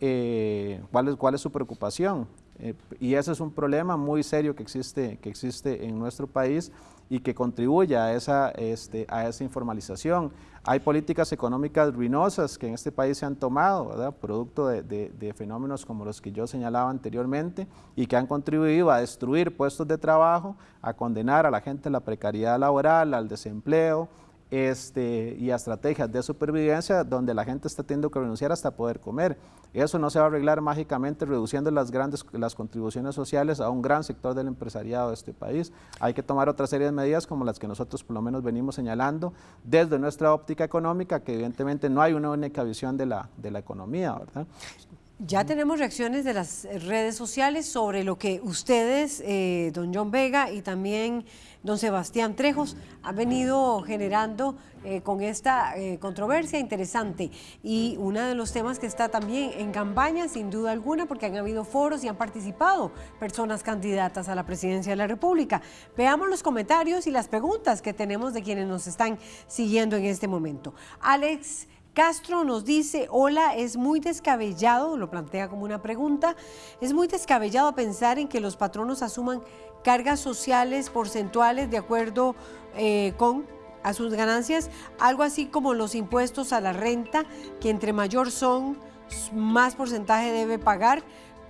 eh, ¿cuál, es, ¿cuál es su preocupación? Eh, y ese es un problema muy serio que existe, que existe en nuestro país y que contribuye a esa, este, a esa informalización. Hay políticas económicas ruinosas que en este país se han tomado, producto de, de, fenómenos como los que yo señalaba anteriormente y que han contribuido a destruir puestos de trabajo, a condenar a la gente a la precariedad laboral, al desempleo, este, y a estrategias de supervivencia donde la gente está teniendo que renunciar hasta poder comer. Eso no se va a arreglar mágicamente reduciendo las grandes las contribuciones sociales a un gran sector del empresariado de este país. Hay que tomar otra serie de medidas como las que nosotros por lo menos venimos señalando desde nuestra óptica económica, que evidentemente no hay una única visión de la, de la economía, ¿verdad? Ya tenemos reacciones de las redes sociales sobre lo que ustedes, eh, don John Vega y también don Sebastián Trejos, han venido generando eh, con esta eh, controversia interesante. Y uno de los temas que está también en campaña, sin duda alguna, porque han habido foros y han participado personas candidatas a la presidencia de la República. Veamos los comentarios y las preguntas que tenemos de quienes nos están siguiendo en este momento. Alex Castro nos dice, hola, es muy descabellado, lo plantea como una pregunta, es muy descabellado pensar en que los patronos asuman cargas sociales porcentuales de acuerdo eh, con a sus ganancias, algo así como los impuestos a la renta, que entre mayor son, más porcentaje debe pagar,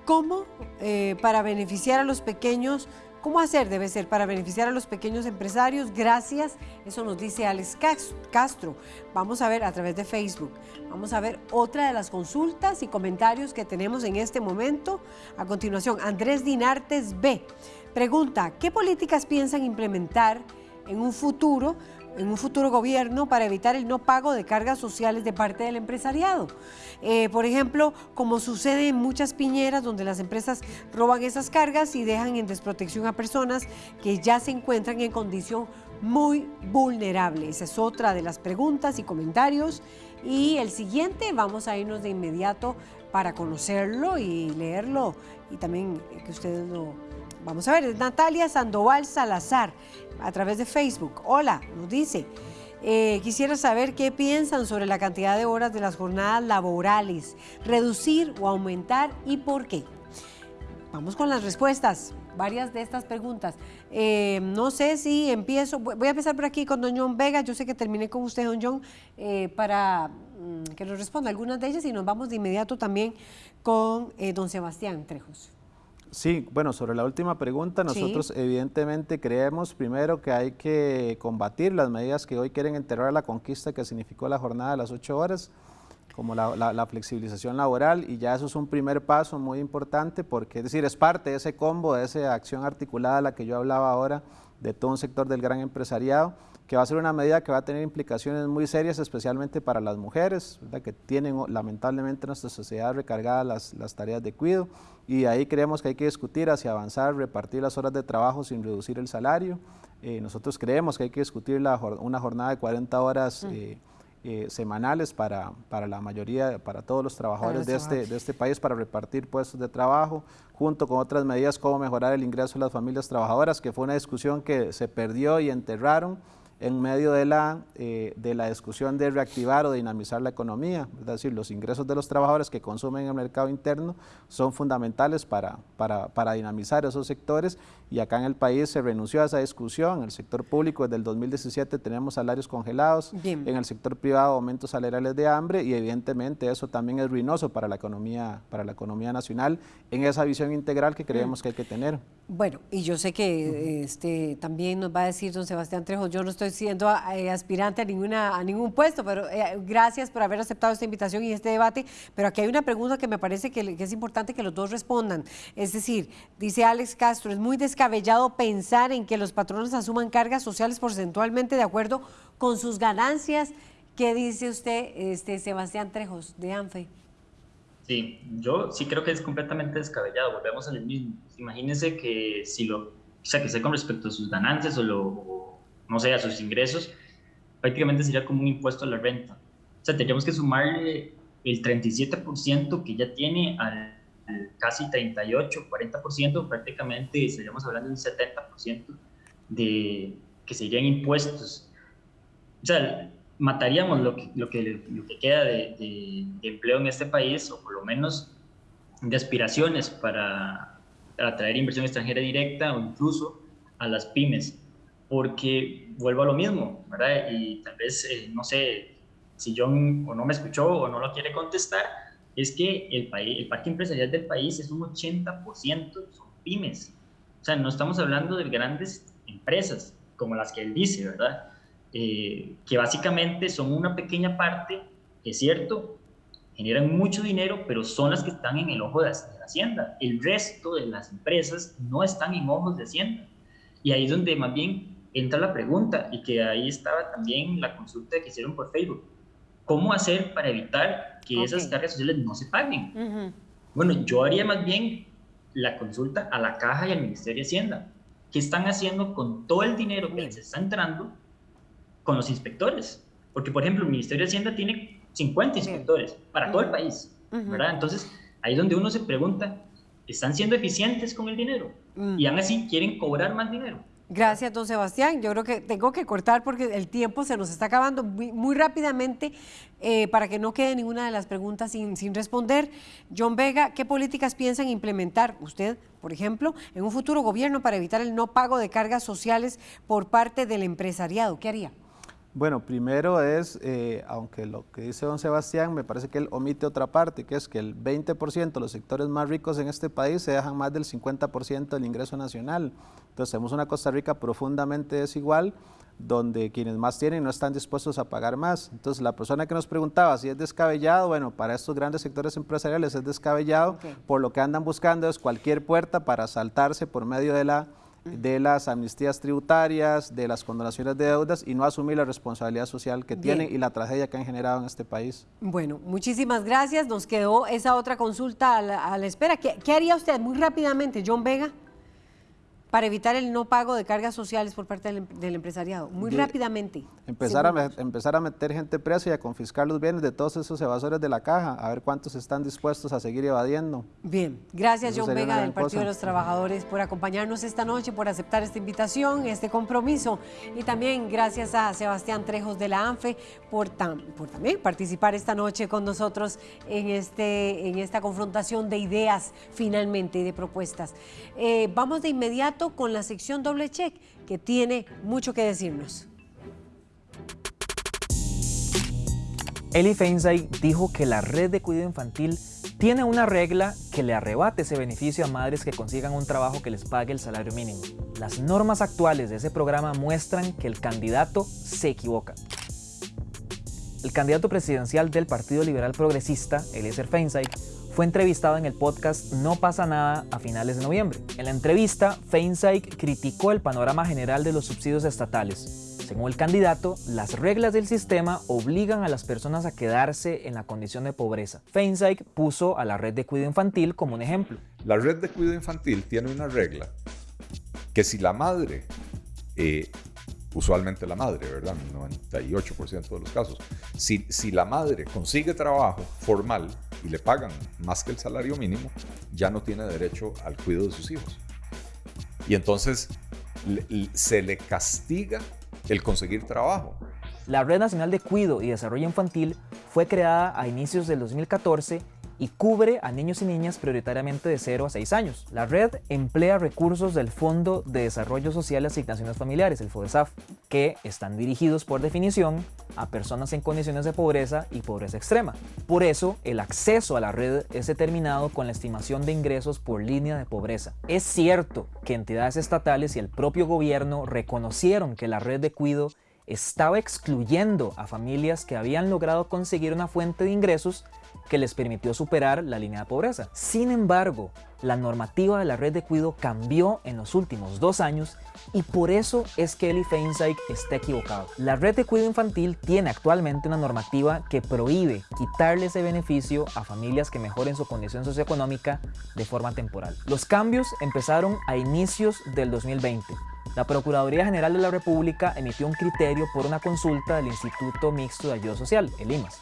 como eh, para beneficiar a los pequeños ¿Cómo hacer? Debe ser para beneficiar a los pequeños empresarios. Gracias. Eso nos dice Alex Castro. Vamos a ver a través de Facebook. Vamos a ver otra de las consultas y comentarios que tenemos en este momento. A continuación, Andrés Dinartes B. Pregunta, ¿qué políticas piensan implementar en un futuro en un futuro gobierno para evitar el no pago de cargas sociales de parte del empresariado. Eh, por ejemplo, como sucede en muchas piñeras donde las empresas roban esas cargas y dejan en desprotección a personas que ya se encuentran en condición muy vulnerable. Esa es otra de las preguntas y comentarios. Y el siguiente, vamos a irnos de inmediato para conocerlo y leerlo y también que ustedes lo... Vamos a ver, es Natalia Sandoval Salazar a través de Facebook. Hola, nos dice, eh, quisiera saber qué piensan sobre la cantidad de horas de las jornadas laborales, reducir o aumentar y por qué. Vamos con las respuestas, varias de estas preguntas. Eh, no sé si empiezo, voy a empezar por aquí con don John Vega, yo sé que terminé con usted, don John, eh, para mm, que nos responda algunas de ellas y nos vamos de inmediato también con don Sebastián Trejos. Sí, bueno, sobre la última pregunta, nosotros evidentemente creemos primero que hay que combatir las medidas que hoy quieren enterrar la conquista que significó la jornada de las ocho horas, como la, flexibilización laboral, y ya eso es un primer paso muy importante porque, es decir, es parte de ese combo, de esa acción articulada a la que yo hablaba ahora, de todo un sector del gran empresariado, que va a ser una medida que va a tener implicaciones muy serias, especialmente para las mujeres, que tienen lamentablemente en nuestra sociedad recargadas las, las, tareas de cuidado, y ahí creemos que hay que discutir hacia avanzar, repartir las horas de trabajo sin reducir el salario. Eh, nosotros creemos que hay que discutir la, una jornada de 40 horas mm. Eh, semanales para, para, la mayoría, para todos los trabajadores de este, de este país, para repartir puestos de trabajo, junto con otras medidas como mejorar el ingreso de las familias trabajadoras, que fue una discusión que se perdió y enterraron en medio de la, eh, de la discusión de reactivar o dinamizar la economía. Es decir, los ingresos de los trabajadores que consumen en el mercado interno son fundamentales para, para, para dinamizar esos sectores y acá en el país se renunció a esa discusión. En el sector público desde el 2017 tenemos salarios congelados, en el sector privado aumentos salariales de hambre y evidentemente eso también es ruinoso para la economía, para la economía nacional en esa visión integral que creemos mm. que hay que tener. Bueno, y yo sé que este, también nos va a decir don Sebastián Trejo, yo no estoy siendo eh, aspirante a, ninguna, a ningún puesto, pero eh, gracias por haber aceptado esta invitación y este debate, pero aquí hay una pregunta que me parece que, es importante que los dos respondan. Es decir, dice Alex Castro, es muy descabellado pensar en que los patronos asuman cargas sociales porcentualmente de acuerdo con sus ganancias. ¿Qué dice usted, este, Sebastián Trejos, de ANFE? Sí, yo sí creo que es completamente descabellado. Volvemos al mismo. Imagínense que si lo, o sea, que sea con respecto a sus ganancias o, lo, no sé, a sus ingresos, prácticamente sería como un impuesto a la renta. O sea, tendríamos que sumarle el 37% que ya tiene al, casi 38, 40%, prácticamente estaríamos hablando de un 70% de que serían impuestos. O sea, mataríamos lo que, lo que, lo que queda de, empleo en este país, o por lo menos de aspiraciones para atraer inversión extranjera directa o incluso a las pymes, porque vuelvo a lo mismo, ¿verdad? Y tal vez, eh, no sé, si John o no me escuchó o no lo quiere contestar, es que el, país, el parque empresarial del país es un 80% son pymes. O sea, no estamos hablando de grandes empresas como las que él dice, ¿verdad? Eh, que básicamente son una pequeña parte, es cierto, generan mucho dinero, pero son las que están en el ojo de, la Hacienda. El resto de las empresas no están en ojos de Hacienda. Y ahí es donde más bien entra la pregunta, y que ahí estaba también la consulta que hicieron por Facebook. ¿Cómo hacer para evitar que esas cargas sociales no se paguen? Bueno, yo haría más bien la consulta a la Caja y al Ministerio de Hacienda. ¿Qué están haciendo con todo el dinero que les está entrando con los inspectores. Porque, por ejemplo, el Ministerio de Hacienda tiene 50 inspectores para todo el país, ¿verdad? Entonces, ahí es donde uno se pregunta, ¿están siendo eficientes con el dinero? Mm. Y aún así quieren cobrar más dinero. Gracias, don Sebastián. Yo creo que tengo que cortar porque el tiempo se nos está acabando muy, rápidamente eh, para que no quede ninguna de las preguntas sin, sin, responder. John Vega, ¿qué políticas piensan implementar usted, por ejemplo, en un futuro gobierno para evitar el no pago de cargas sociales por parte del empresariado? ¿Qué haría? Bueno, primero es, eh, aunque lo que dice don Sebastián, me parece que él omite otra parte, que es que el 20% de los sectores más ricos en este país se dejan más del 50% del ingreso nacional. Entonces tenemos una Costa Rica profundamente desigual, donde quienes más tienen no están dispuestos a pagar más. Entonces la persona que nos preguntaba si es descabellado, bueno, para estos grandes sectores empresariales es descabellado, por lo que andan buscando es cualquier puerta para saltarse por medio de la de las amnistías tributarias, de las condonaciones de deudas y no asumir la responsabilidad social que tienen y la tragedia que han generado en este país. Bueno, muchísimas gracias. Nos quedó esa otra consulta a la, espera. ¿Qué, ¿Qué, haría usted muy rápidamente, John Vega? Para evitar el no pago de cargas sociales por parte del, em-, empresariado? Muy rápidamente. Empezar a, empezar a meter gente presa y a confiscar los bienes de todos esos evasores de la caja, a ver cuántos están dispuestos a seguir evadiendo. Bien, gracias John Vega del Partido de los Trabajadores por acompañarnos esta noche, por aceptar esta invitación, este compromiso y también gracias a Sebastián Trejos de la ANFE por, por también participar esta noche con nosotros en, este, en esta confrontación de ideas finalmente y de propuestas. Eh, vamos de inmediato con la sección doble check, que tiene mucho que decirnos. Eli Feinstein dijo que la red de cuidado infantil tiene una regla que le arrebate ese beneficio a madres que consigan un trabajo que les pague el salario mínimo. Las normas actuales de ese programa muestran que el candidato se equivoca. El candidato presidencial del Partido Liberal Progresista, Eliezer Feinstein, fue entrevistado en el podcast No pasa nada a finales de noviembre. En la entrevista, Feinstein criticó el panorama general de los subsidios estatales. Según el candidato, las reglas del sistema obligan a las personas a quedarse en la condición de pobreza. Feinstein puso a la red de cuidado infantil como un ejemplo. La red de cuidado infantil tiene una regla que si la madre eh, usualmente la madre, ¿verdad? 98% de los casos. Si, si la madre consigue trabajo formal y le pagan más que el salario mínimo, ya no tiene derecho al cuidado de sus hijos. Y entonces se le castiga el conseguir trabajo. La Red Nacional de Cuido y Desarrollo Infantil fue creada a inicios del 2014 y cubre a niños y niñas prioritariamente de 0 a 6 años. La red emplea recursos del Fondo de Desarrollo Social y Asignaciones Familiares, el FODESAF, que están dirigidos por definición a personas en condiciones de pobreza y pobreza extrema. Por eso, el acceso a la red es determinado con la estimación de ingresos por línea de pobreza. Es cierto que entidades estatales y el propio gobierno reconocieron que la red de cuido estaba excluyendo a familias que habían logrado conseguir una fuente de ingresos que les permitió superar la línea de pobreza. Sin embargo, la normativa de la red de cuido cambió en los últimos dos años y por eso es que Eli está equivocado. La red de cuido infantil tiene actualmente una normativa que prohíbe quitarle ese beneficio a familias que mejoren su condición socioeconómica de forma temporal. Los cambios empezaron a inicios del 2020 la Procuraduría General de la República emitió un criterio por una consulta del Instituto Mixto de Ayuda Social, el IMAS.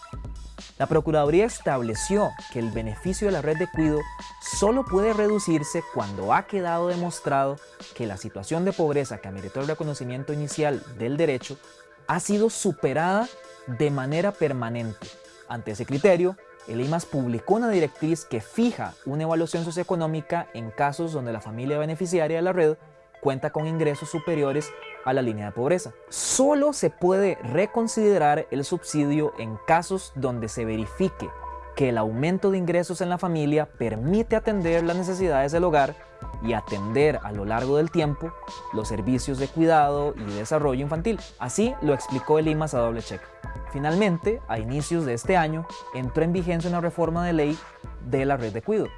La Procuraduría estableció que el beneficio de la red de cuido solo puede reducirse cuando ha quedado demostrado que la situación de pobreza que ameritó el reconocimiento inicial del derecho ha sido superada de manera permanente. Ante ese criterio, el IMAS publicó una directriz que fija una evaluación socioeconómica en casos donde la familia beneficiaria de la red cuenta con ingresos superiores a la línea de pobreza. Solo se puede reconsiderar el subsidio en casos donde se verifique que el aumento de ingresos en la familia permite atender las necesidades del hogar y atender a lo largo del tiempo los servicios de cuidado y desarrollo infantil. Así lo explicó el IMAS a doble check. Finalmente, a inicios de este año, entró en vigencia una reforma de ley de la red de cuidado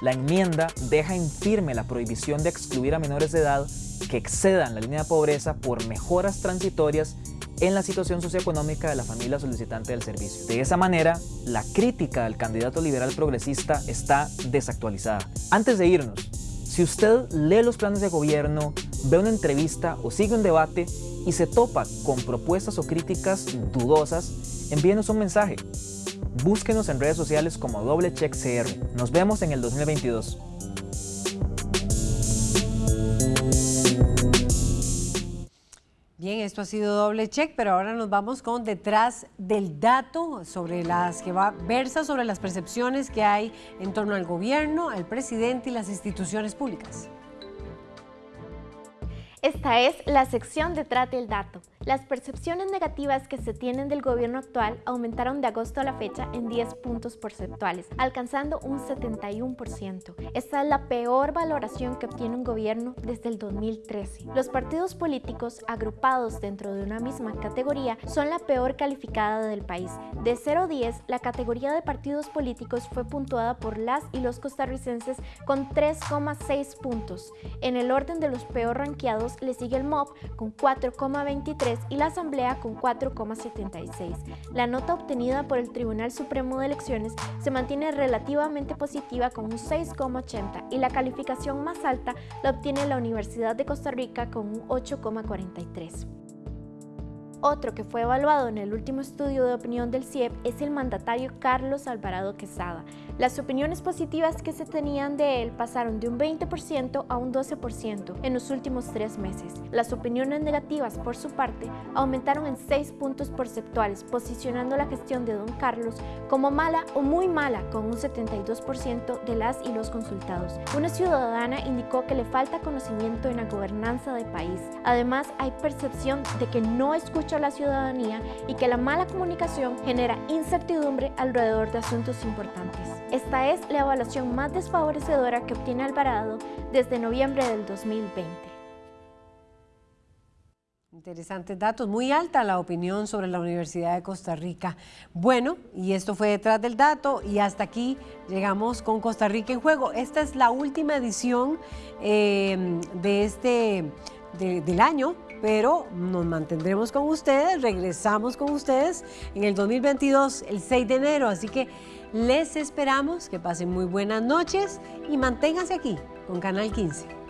la enmienda deja en firme la prohibición de excluir a menores de edad que excedan la línea de pobreza por mejoras transitorias en la situación socioeconómica de la familia solicitante del servicio. De esa manera, la crítica del candidato liberal progresista está desactualizada. Antes de irnos, si usted lee los planes de gobierno, ve una entrevista o sigue un debate y se topa con propuestas o críticas dudosas, envíenos un mensaje. Búsquenos en redes sociales como Doble Check CR. Nos vemos en el 2022. Bien, esto ha sido doble check, pero ahora nos vamos con detrás del dato sobre las que va versa sobre las percepciones que hay en torno al gobierno, al presidente y las instituciones públicas. Esta es la sección detrás del dato. Las percepciones negativas que se tienen del gobierno actual aumentaron de agosto a la fecha en 10 puntos porcentuales, alcanzando un 71%. Esta es la peor valoración que obtiene un gobierno desde el 2013. Los partidos políticos agrupados dentro de una misma categoría son la peor calificada del país. De 0 a 10, la categoría de partidos políticos fue puntuada por las y los costarricenses con 3,6 puntos. En el orden de los peor ranqueados le sigue el MOB con 4,23 y la Asamblea con 4,76. La nota obtenida por el Tribunal Supremo de Elecciones se mantiene relativamente positiva con un 6,80 y la calificación más alta la obtiene la Universidad de Costa Rica con un 8,43. Otro que fue evaluado en el último estudio de opinión del CIEP es el mandatario Carlos Alvarado Quesada. Las opiniones positivas que se tenían de él pasaron de un 20% a un 12% en los últimos tres meses. Las opiniones negativas, por su parte, aumentaron en 6 puntos porcentuales, posicionando la gestión de don Carlos como mala o muy mala, con un 72% de las y los consultados. Una ciudadana indicó que le falta conocimiento en la gobernanza del país. Además, hay percepción de que no escucha a la ciudadanía y que la mala comunicación genera incertidumbre alrededor de asuntos importantes. Esta es la evaluación más desfavorecedora que obtiene Alvarado desde noviembre del 2020. Interesantes datos, muy alta la opinión sobre la Universidad de Costa Rica. Bueno, y esto fue detrás del dato y hasta aquí llegamos con Costa Rica en juego. Esta es la última edición eh, de este, del año pero nos mantendremos con ustedes, regresamos con ustedes en el 2022, el 6 de enero, así que les esperamos, que pasen muy buenas noches y manténganse aquí con Canal 15.